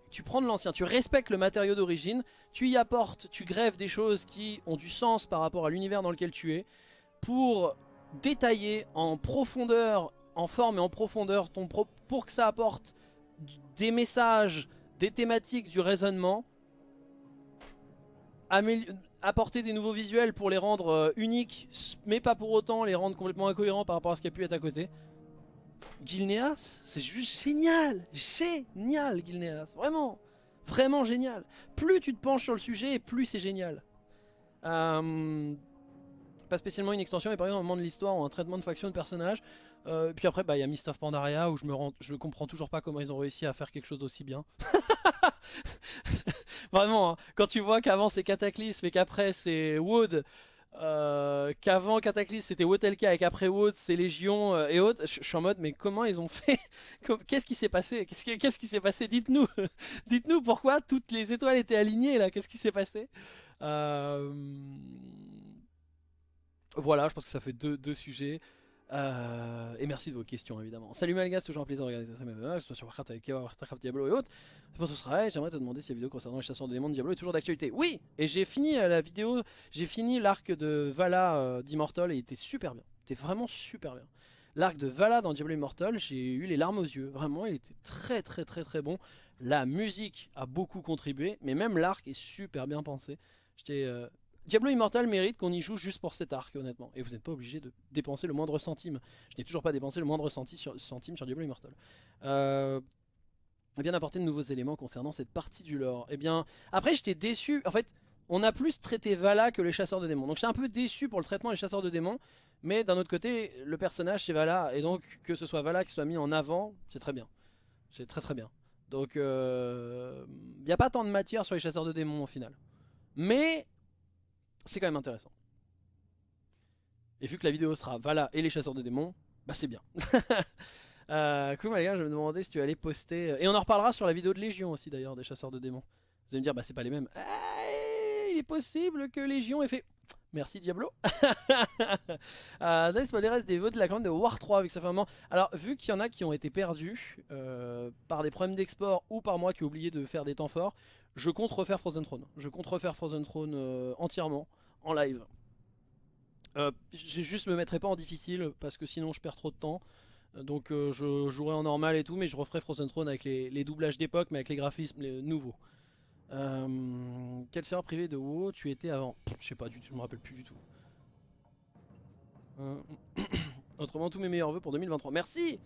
tu prends de l'ancien, tu respectes le matériau d'origine, tu y apportes, tu grèves des choses qui ont du sens par rapport à l'univers dans lequel tu es, pour détailler en profondeur, en forme et en profondeur, ton pour que ça apporte des messages, des thématiques, du raisonnement, apporter des nouveaux visuels pour les rendre euh, uniques, mais pas pour autant les rendre complètement incohérents par rapport à ce qui a pu être à côté. Gilneas, c'est juste génial, génial Gilneas, vraiment, vraiment génial. Plus tu te penches sur le sujet, plus c'est génial. Euh, pas spécialement une extension, mais par exemple un moment de l'histoire ou un traitement de faction de personnage. Euh, puis après, bah, il y a Mist of Pandaria où je me comprends toujours pas comment ils ont réussi à faire quelque chose d'aussi bien. Vraiment, hein. quand tu vois qu'avant c'est Cataclysme et qu'après c'est Wood, euh, qu'avant Cataclysme c'était Wotelka et qu'après Wood c'est Légion euh, et autres, je suis en mode mais comment ils ont fait Qu'est-ce qui s'est passé? Qu'est-ce qui s'est passé? Dites-nous Dites-nous pourquoi toutes les étoiles étaient alignées là, qu'est-ce qui s'est passé? Voilà, je pense que ça fait deux sujets. Euh, et merci de vos questions évidemment. Salut Malgas, toujours un plaisir de regarder ça, mais soit sur Warcraft avec Starcraft Diablo et autres. Pour ce sera, j'aimerais te demander si la vidéo concernant les chasseurs de démons de Diablo est toujours d'actualité. Oui Et j'ai fini euh, la vidéo, j'ai fini l'arc de Vala euh, d'Immortal et il était super bien. Il était vraiment super bien. L'arc de Vala dans Diablo Immortal, j'ai eu les larmes aux yeux. Vraiment, il était très très très très bon. La musique a beaucoup contribué, mais même l'arc est super bien pensé. J'étais Diablo Immortal mérite qu'on y joue juste pour cet arc, honnêtement. Et vous n'êtes pas obligé de dépenser le moindre centime. Je n'ai toujours pas dépensé le moindre centime sur, centime sur Diablo Immortal. Euh, bien apporter de nouveaux éléments concernant cette partie du lore. Eh bien, après j'étais déçu. En fait, on a plus traité Vala que les chasseurs de démons. Donc j'étais un peu déçu pour le traitement des chasseurs de démons. Mais d'un autre côté, le personnage c'est Vala. Et donc que ce soit Vala qui soit mis en avant, c'est très bien. C'est très très bien. Donc il euh, n'y a pas tant de matière sur les chasseurs de démons au final. Mais c'est quand même intéressant. Et vu que la vidéo sera Vala et les chasseurs de démons, bah c'est bien. euh, cool les gars, je me demandais si tu allais poster... Euh, et on en reparlera sur la vidéo de Légion aussi d'ailleurs, des chasseurs de démons. Vous allez me dire, bah c'est pas les mêmes. Eh, il est possible que Légion ait fait... Merci Diablo. euh, les reste des votes de la campagne de War 3 vu que ça fait un moment. Alors vu qu'il y en a qui ont été perdus euh, par des problèmes d'export ou par moi qui ai oublié de faire des temps forts, je compte refaire Frozen Throne. Je compte refaire Frozen Throne euh, entièrement en live. Euh, je juste me mettrai pas en difficile parce que sinon je perds trop de temps. Donc euh, je jouerai en normal et tout, mais je referai Frozen Throne avec les, doublages d'époque, mais avec les graphismes nouveaux. quel serveur privé de WoW tu étais avant? Je sais pas du tout, je me rappelle plus du tout. Autrement, tous mes meilleurs voeux pour 2023. Merci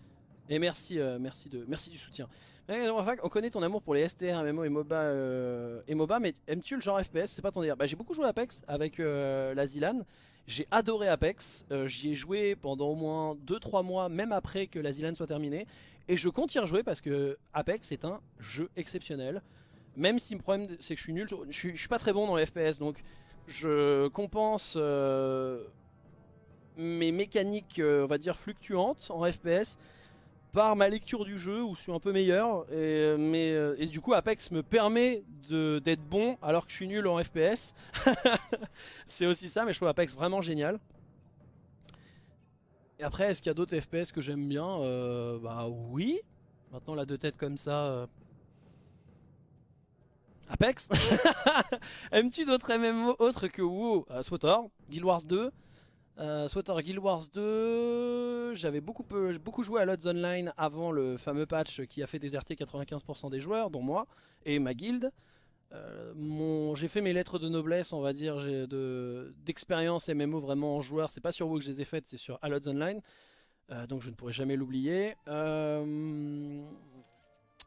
et merci, merci, de, merci du soutien. On connaît ton amour pour les STR, MMO et MOBA, euh, et MOBA mais aimes-tu le genre FPS C'est pas ton délire. Bah, j'ai beaucoup joué à Apex avec euh, la Zilan. J'ai adoré Apex. Euh, j'y ai joué pendant au moins 2-3 mois, même après que la Zilan soit terminée. Et je compte y rejouer parce que Apex est un jeu exceptionnel. Même si le problème c'est que je suis nul, je suis, suis pas très bon dans les FPS. Donc je compense mes mécaniques, on va dire, fluctuantes en FPS par ma lecture du jeu où je suis un peu meilleur et, mais, et du coup Apex me permet d'être bon alors que je suis nul en FPS c'est aussi ça mais je trouve Apex vraiment génial. Et après est-ce qu'il y a d'autres FPS que j'aime bien bah oui. Maintenant la deux têtes comme ça Apex. Aimes-tu d'autres MMO autres que WoW? Euh, Guild Wars 2 euh, Guild Wars 2, j'avais beaucoup, joué à Lots Online avant le fameux patch qui a fait déserter 95% des joueurs, dont moi et ma guilde. Euh, j'ai fait mes lettres de noblesse, on va dire, d'expérience MMO vraiment en joueur. C'est pas sur WoW que je les ai faites, c'est sur Allods Online. Euh, donc je ne pourrai jamais l'oublier.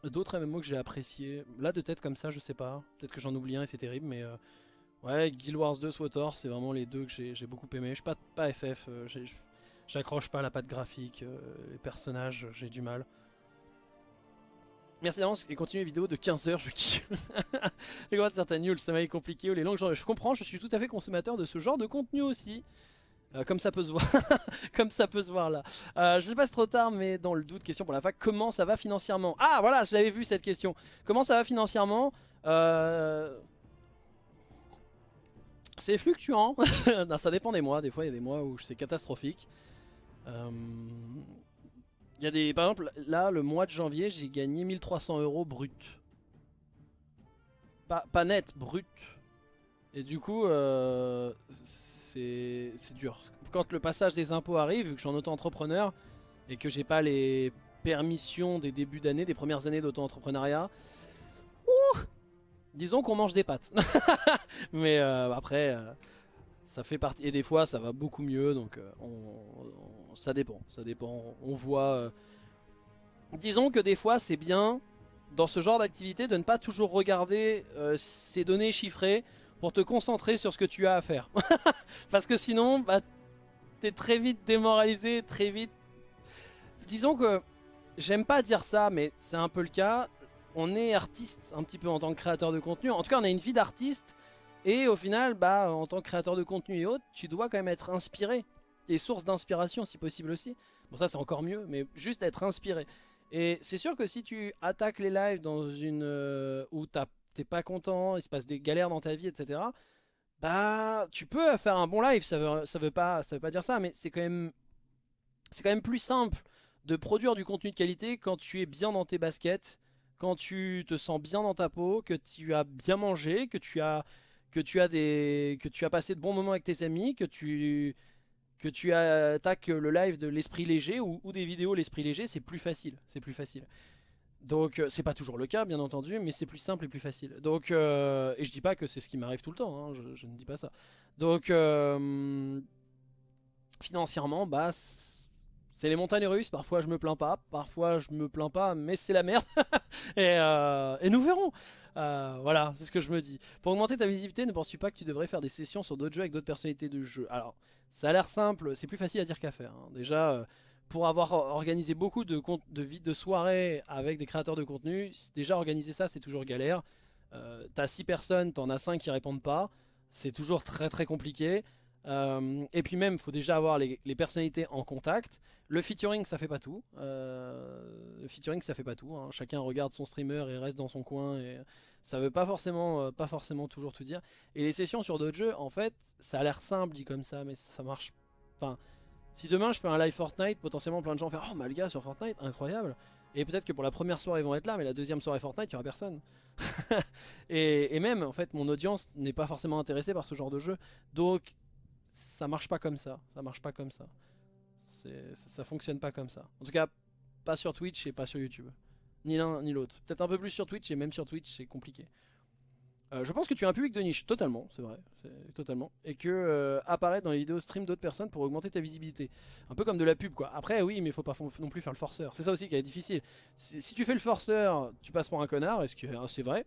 D'autres MMO que j'ai apprécié. Là de tête comme ça je sais pas. Peut-être que j'en oublie un et c'est terrible mais... Ouais Guild Wars 2, SWTOR c'est vraiment les deux que j'ai beaucoup aimé. Je suis pas, pas FF, euh, j'accroche pas la patte graphique, euh, les personnages j'ai du mal. Merci d'avance et continue les vidéos de 15h, je kiffe. les de certains news, ça m'a compliqué ou les langues, je comprends, je suis tout à fait consommateur de ce genre de contenu aussi. Euh, comme ça peut se voir, comme ça peut se voir là. Euh, je sais pas si trop tard, mais dans le doute, question pour la fac, comment ça va financièrement? Ah voilà, je l'avais vu cette question. Comment ça va financièrement? Euh, C'est fluctuant. ça dépend des mois. Des fois, il y a des mois où c'est catastrophique. Il y a des, par exemple, là, le mois de janvier, j'ai gagné 1300 euros brut. Pas, net, brut. Et du coup, c'est dur. Quand le passage des impôts arrive, vu que je suis en auto-entrepreneur et que j'ai pas les permissions des débuts d'année, des premières années d'auto-entrepreneuriat, disons qu'on mange des pâtes. Mais euh, après, euh, ça fait partie. Et des fois, ça va beaucoup mieux, donc euh, ça dépend. Ça dépend. On voit. Disons que des fois, c'est bien dans ce genre d'activité de ne pas toujours regarder ces données chiffrées pour te concentrer sur ce que tu as à faire. Parce que sinon, bah, t'es très vite démoralisé, très vite... Disons que, j'aime pas dire ça, mais c'est un peu le cas. On est artiste un petit peu en tant que créateur de contenu. En tout cas, on a une vie d'artiste. Et au final, bah, en tant que créateur de contenu et autres, tu dois quand même être inspiré. Et source d'inspiration si possible aussi. Bon ça c'est encore mieux, mais juste être inspiré. Et c'est sûr que si tu attaques les lives dans une... Euh, où t'es pas content, il se passe des galères dans ta vie, etc. Bah, tu peux faire un bon live, ça veut, veut, pas, ça veut pas dire ça, mais c'est quand même c'est quand même plus simple de produire du contenu de qualité quand tu es bien dans tes baskets, quand tu te sens bien dans ta peau, que tu as bien mangé, que tu as que tu as des que tu as passé de bons moments avec tes amis, que tu que tu attaques le live de l'esprit léger ou, des vidéos l'esprit léger, c'est plus facile, c'est plus facile. Donc euh, c'est pas toujours le cas bien entendu mais c'est plus simple et plus facile. Donc euh, et je dis pas que c'est ce qui m'arrive tout le temps, hein, je, ne dis pas ça. Donc euh, financièrement bah c'est les montagnes russes, parfois je me plains pas, parfois je me plains pas mais c'est la merde et, et, nous verrons. voilà c'est ce que je me dis. Pour augmenter ta visibilité ne penses-tu pas que tu devrais faire des sessions sur d'autres jeux avec d'autres personnalités de jeu? Alors ça a l'air simple, c'est plus facile à dire qu'à faire. Hein. Déjà pour avoir organisé beaucoup de, de, de soirées avec des créateurs de contenu, déjà organiser ça c'est toujours galère. Euh, T'as 6 personnes, t'en as 5 qui répondent pas, c'est toujours très très compliqué. Euh, et puis même, il faut déjà avoir les, personnalités en contact. Le featuring, ça fait pas tout. Euh, le featuring, ça fait pas tout. Hein. Chacun regarde son streamer et reste dans son coin. Et ça veut pas forcément, euh, pas forcément toujours tout dire. Et les sessions sur d'autres jeux, en fait, ça a l'air simple dit comme ça, mais ça marche. Enfin, si demain je fais un live Fortnite, potentiellement plein de gens vont faire Oh Malga sur Fortnite, incroyable Et peut-être que pour la première soirée ils vont être là, mais la deuxième soirée Fortnite, il n'y aura personne. et, même, en fait, mon audience n'est pas forcément intéressée par ce genre de jeu. Donc, ça marche pas comme ça. Ça marche pas comme ça. Ça, fonctionne pas comme ça. En tout cas, pas sur Twitch et pas sur YouTube. Ni l'un ni l'autre. Peut-être un peu plus sur Twitch et même sur Twitch c'est compliqué. Euh, je pense que tu as un public de niche, totalement, c'est vrai, totalement. Et que euh, apparaître dans les vidéos stream d'autres personnes pour augmenter ta visibilité. Un peu comme de la pub quoi. Après oui, mais faut pas non plus faire le forceur. C'est ça aussi qui est difficile. Si tu fais le forceur, tu passes pour un connard, est-ce que c'est vrai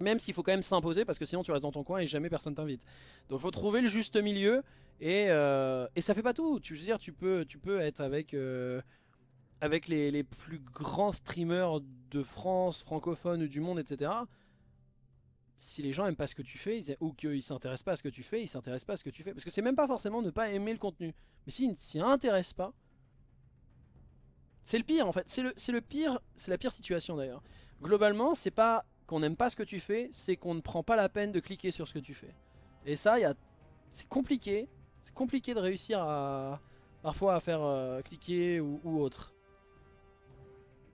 même s'il faut quand même s'imposer parce que sinon tu restes dans ton coin et jamais personne t'invite. Donc il faut trouver le juste milieu et, euh, et ça fait pas tout. Tu veux dire tu peux tu peux être avec avec les, les, plus grands streamers de France, francophones ou du monde, etc si les gens aiment pas ce que tu fais ou qu'ils s'intéressent pas à ce que tu fais, ils s'intéressent pas à ce que tu fais. Parce que c'est même pas forcément ne pas aimer le contenu. Mais s'ils ne s'y intéressent pas, c'est le pire en fait. C'est le, le pire, c'est la pire situation d'ailleurs. Globalement, c'est pas qu'on n'aime pas ce que tu fais, c'est qu'on ne prend pas la peine de cliquer sur ce que tu fais. Et ça, c'est compliqué. C'est compliqué de réussir à parfois à faire euh, cliquer ou, autre.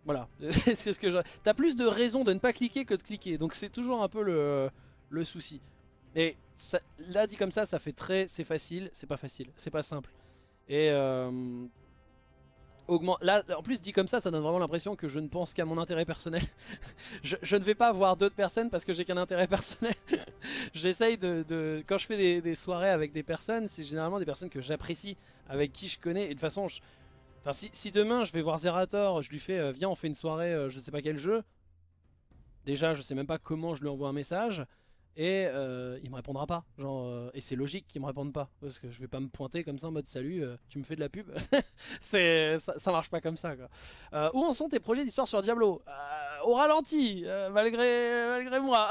Voilà, c'est ce que je... T'as plus de raisons de ne pas cliquer que de cliquer, donc c'est toujours un peu le, le souci. Et là dit comme ça, ça fait très... c'est facile, c'est pas facile, c'est pas simple. Et euh, Là, en plus dit comme ça, ça donne vraiment l'impression que je ne pense qu'à mon intérêt personnel. je, ne vais pas voir d'autres personnes parce que j'ai qu'un intérêt personnel. J'essaye de, Quand je fais des, soirées avec des personnes, c'est généralement des personnes que j'apprécie, avec qui je connais. Et de toute façon, si, demain je vais voir Zerator, je lui fais euh, viens on fait une soirée, euh, je sais pas quel jeu. Déjà, je sais même pas comment je lui envoie un message et euh, il me répondra pas. Genre, euh, et c'est logique qu'il me réponde pas parce que je vais pas me pointer comme ça en mode salut, euh, tu me fais de la pub? c'est ça, marche pas comme ça où en sont tes projets d'histoire sur Diablo? Au ralenti, malgré malgré moi.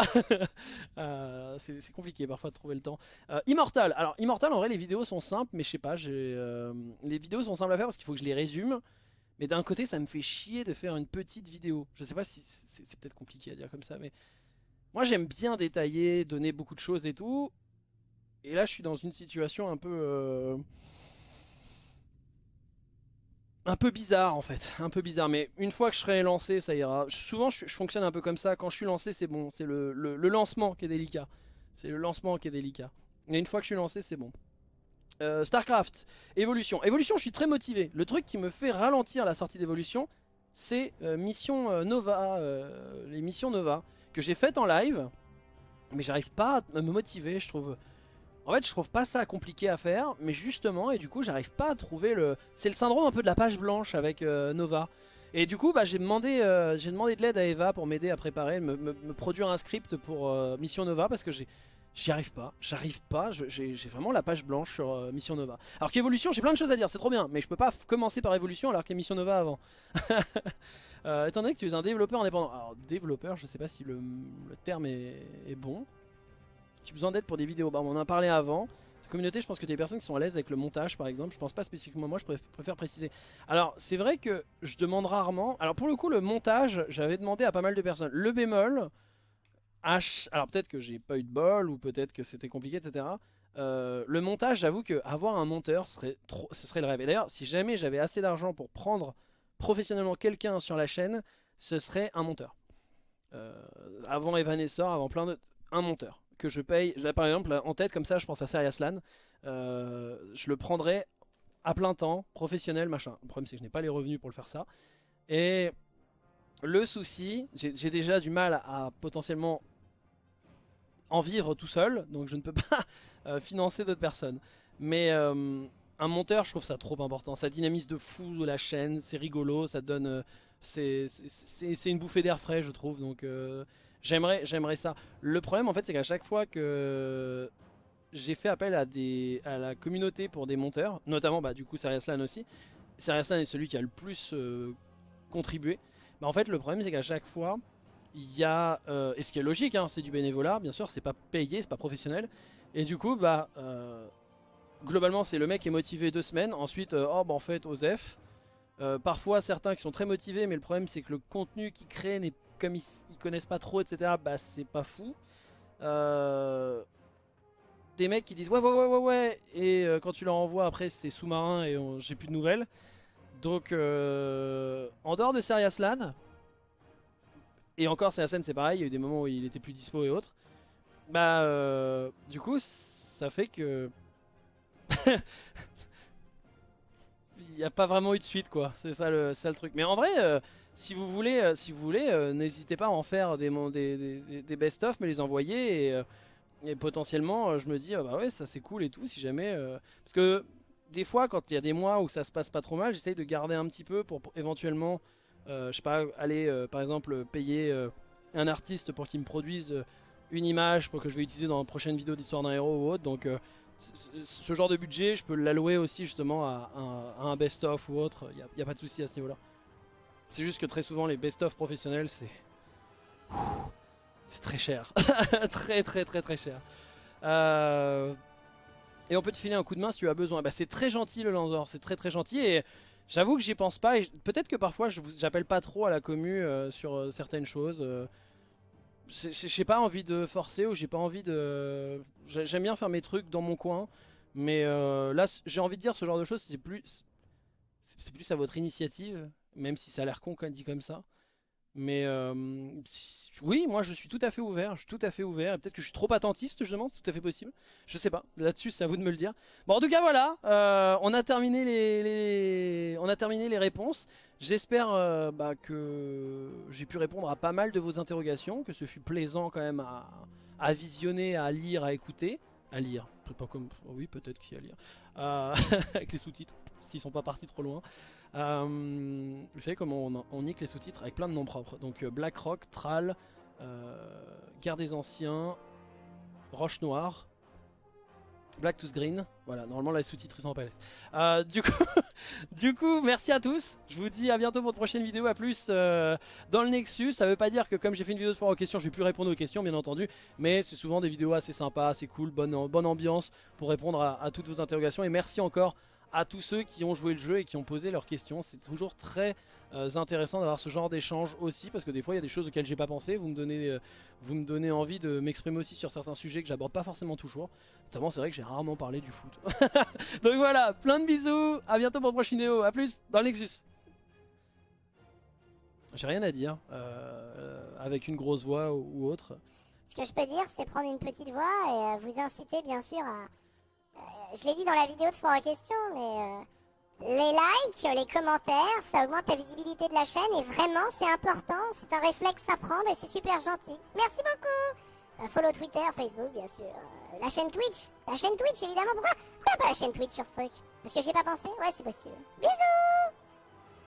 c'est compliqué parfois de trouver le temps. Immortal. Alors Immortal en vrai les vidéos sont simples, mais je sais pas, les vidéos sont simples à faire parce qu'il faut que je les résume. Mais d'un côté ça me fait chier de faire une petite vidéo. Je sais pas si c'est peut-être compliqué à dire comme ça, mais moi j'aime bien détailler, donner beaucoup de choses et tout. Et là je suis dans une situation un peu... Euh, un peu bizarre en fait, un peu bizarre, mais une fois que je serai lancé, ça ira. Souvent, je, fonctionne un peu comme ça. Quand je suis lancé, c'est bon. C'est le, lancement qui est délicat. C'est le lancement qui est délicat. Et une fois que je suis lancé, c'est bon. Euh, Starcraft, évolution. Évolution, je suis très motivé. Le truc qui me fait ralentir la sortie d'évolution, c'est euh, Mission Nova, les missions Nova que j'ai fait en live, mais j'arrive pas à me motiver, je trouve. En fait, je trouve pas ça compliqué à faire, mais justement, et du coup, j'arrive pas à trouver le... C'est le syndrome un peu de la page blanche avec euh, Nova. Et du coup, bah, j'ai demandé, euh, demandé de l'aide à Eva pour m'aider à préparer, me, me, produire un script pour euh, Mission Nova, parce que. J'y arrive pas, j'arrive pas, j'ai vraiment la page blanche sur Mission Nova. Alors qu'Evolution, j'ai plein de choses à dire, c'est trop bien, mais je peux pas commencer par Evolution alors qu'il Mission Nova avant. Euh, étant donné que tu es un développeur indépendant. Alors, développeur, je sais pas si le, terme est, bon. Tu as besoin d'aide pour des vidéos. Bah, on en a parlé avant. La communauté, je pense que tu as des personnes qui sont à l'aise avec le montage, par exemple. Je pense pas spécifiquement moi, je préfère préciser. Alors, c'est vrai que je demande rarement. Alors, pour le coup, le montage, j'avais demandé à pas mal de personnes. Le bémol, H. Alors, peut-être que j'ai pas eu de bol, ou peut-être que c'était compliqué, etc. Euh, le montage, j'avoue que avoir un monteur, serait ce serait le rêve. Et d'ailleurs, si jamais j'avais assez d'argent pour prendre professionnellement quelqu'un sur la chaîne, ce serait un monteur. Euh, avant Evanescence, avant plein d'autres, un monteur que je paye. par exemple en tête comme ça, je pense à Serious euh, je le prendrais à plein temps, professionnel, machin. Le problème c'est que je n'ai pas les revenus pour le faire ça. Et le souci, j'ai déjà du mal à, potentiellement en vivre tout seul, donc je ne peux pas euh, financer d'autres personnes. Mais un monteur, je trouve ça trop important. Ça dynamise de fou la chaîne, c'est rigolo, ça donne... Euh, c'est une bouffée d'air frais, je trouve. Donc euh, j'aimerais ça. Le problème, en fait, c'est qu'à chaque fois que j'ai fait appel à la communauté pour des monteurs, notamment bah, du coup Seriaslan aussi, Seriaslan est celui qui a le plus euh, contribué. Bah, en fait, le problème, c'est qu'à chaque fois, il y a... et ce qui est logique, hein, c'est du bénévolat, bien sûr, c'est pas payé, c'est pas professionnel. Et du coup, bah globalement c'est le mec qui est motivé deux semaines, ensuite euh, oh bah en fait Osef. Euh, parfois certains qui sont très motivés mais le problème c'est que le contenu qu'ils créent comme ils, connaissent pas trop etc bah c'est pas fou. Euh, des mecs qui disent ouais ouais ouais ouais ouais et quand tu leur envoies après c'est sous-marin et j'ai plus de nouvelles. Donc en dehors de Serious Lan, et encore Serious c'est pareil, il y a eu des moments où il était plus dispo et autres. Bah du coup ça fait que il n'y a pas vraiment eu de suite quoi, c'est ça le, truc. Mais en vrai, euh, si vous voulez, euh, si vous voulez, euh, n'hésitez pas à en faire des, best-of, mais les envoyer et, potentiellement, je me dis, ah bah ouais, ça c'est cool et tout, si jamais... parce que des fois, quand il y a des mois où ça se passe pas trop mal, j'essaye de garder un petit peu pour, éventuellement, je sais pas, aller par exemple payer un artiste pour qu'il me produise une image pour que je vais utiliser dans une prochaine vidéo d'histoire d'un héros ou autre. Donc ce genre de budget, je peux l'allouer aussi justement à, un best-of ou autre, il n'y a, pas de souci à ce niveau-là. C'est juste que très souvent les best-of professionnels, c'est... C'est très cher. très très très très cher. Euh, et on peut te filer un coup de main si tu as besoin. Bah, c'est très gentil le Lanzor, c'est très très gentil. Et j'avoue que j'y pense pas. Peut-être que parfois j'appelle pas trop à la commu euh, sur euh, certaines choses. J'ai pas envie de forcer ou j'ai pas envie de... J'aime bien faire mes trucs dans mon coin. Mais là, j'ai envie de dire ce genre de choses, c'est plus... C'est plus à votre initiative, même si ça a l'air con quand dit comme ça. Mais euh, oui, moi je suis tout à fait ouvert, je suis tout à fait ouvert. Peut-être que je suis trop attentiste, je c'est tout à fait possible. Je sais pas, là-dessus c'est à vous de me le dire. Bon en tout cas voilà, euh, on, a terminé les, on a terminé les réponses. J'espère euh, bah, que j'ai pu répondre à pas mal de vos interrogations, que ce fut plaisant quand même à, visionner, à lire, à écouter. À lire, pas comme... Oh oui peut-être qu'il y a à lire. avec les sous-titres, s'ils sont pas partis trop loin. Euh, vous savez comment on, nique les sous-titres avec plein de noms propres. Donc euh, Black Rock, Tral, euh, Guerre des Anciens, Roche Noire, Black Tooth Green. Voilà, normalement les sous-titres sont en PLS. Euh, du, coup, du coup, merci à tous. Je vous dis à bientôt pour une prochaine vidéo. A plus dans le Nexus. Ça veut pas dire que comme j'ai fait une vidéo de foire aux questions, je vais plus répondre aux questions, bien entendu. Mais c'est souvent des vidéos assez sympas, assez cool, bonne, ambiance pour répondre à, à toutes vos interrogations. Et merci encore à tous ceux qui ont joué le jeu et qui ont posé leurs questions. C'est toujours très euh, intéressant d'avoir ce genre d'échange aussi parce que des fois il y a des choses auxquelles j'ai pas pensé. Vous me donnez, euh, vous me donnez envie de m'exprimer aussi sur certains sujets que j'aborde pas forcément toujours. Notamment c'est vrai que j'ai rarement parlé du foot. Donc voilà, plein de bisous, à bientôt pour une prochaine vidéo, à plus dans le Nexus. J'ai rien à dire euh, avec une grosse voix ou, autre. Ce que je peux dire c'est prendre une petite voix et vous inciter bien sûr à je l'ai dit dans la vidéo de Fort à question, mais euh, les likes, les commentaires, ça augmente la visibilité de la chaîne et vraiment c'est important, c'est un réflexe à prendre et c'est super gentil. Merci beaucoup. Euh, Follow Twitter, Facebook bien sûr, la chaîne Twitch, la chaîne Twitch évidemment, pourquoi, pourquoi pas la chaîne Twitch sur ce truc? Parce que j'y ai pas pensé? Ouais c'est possible. Bisous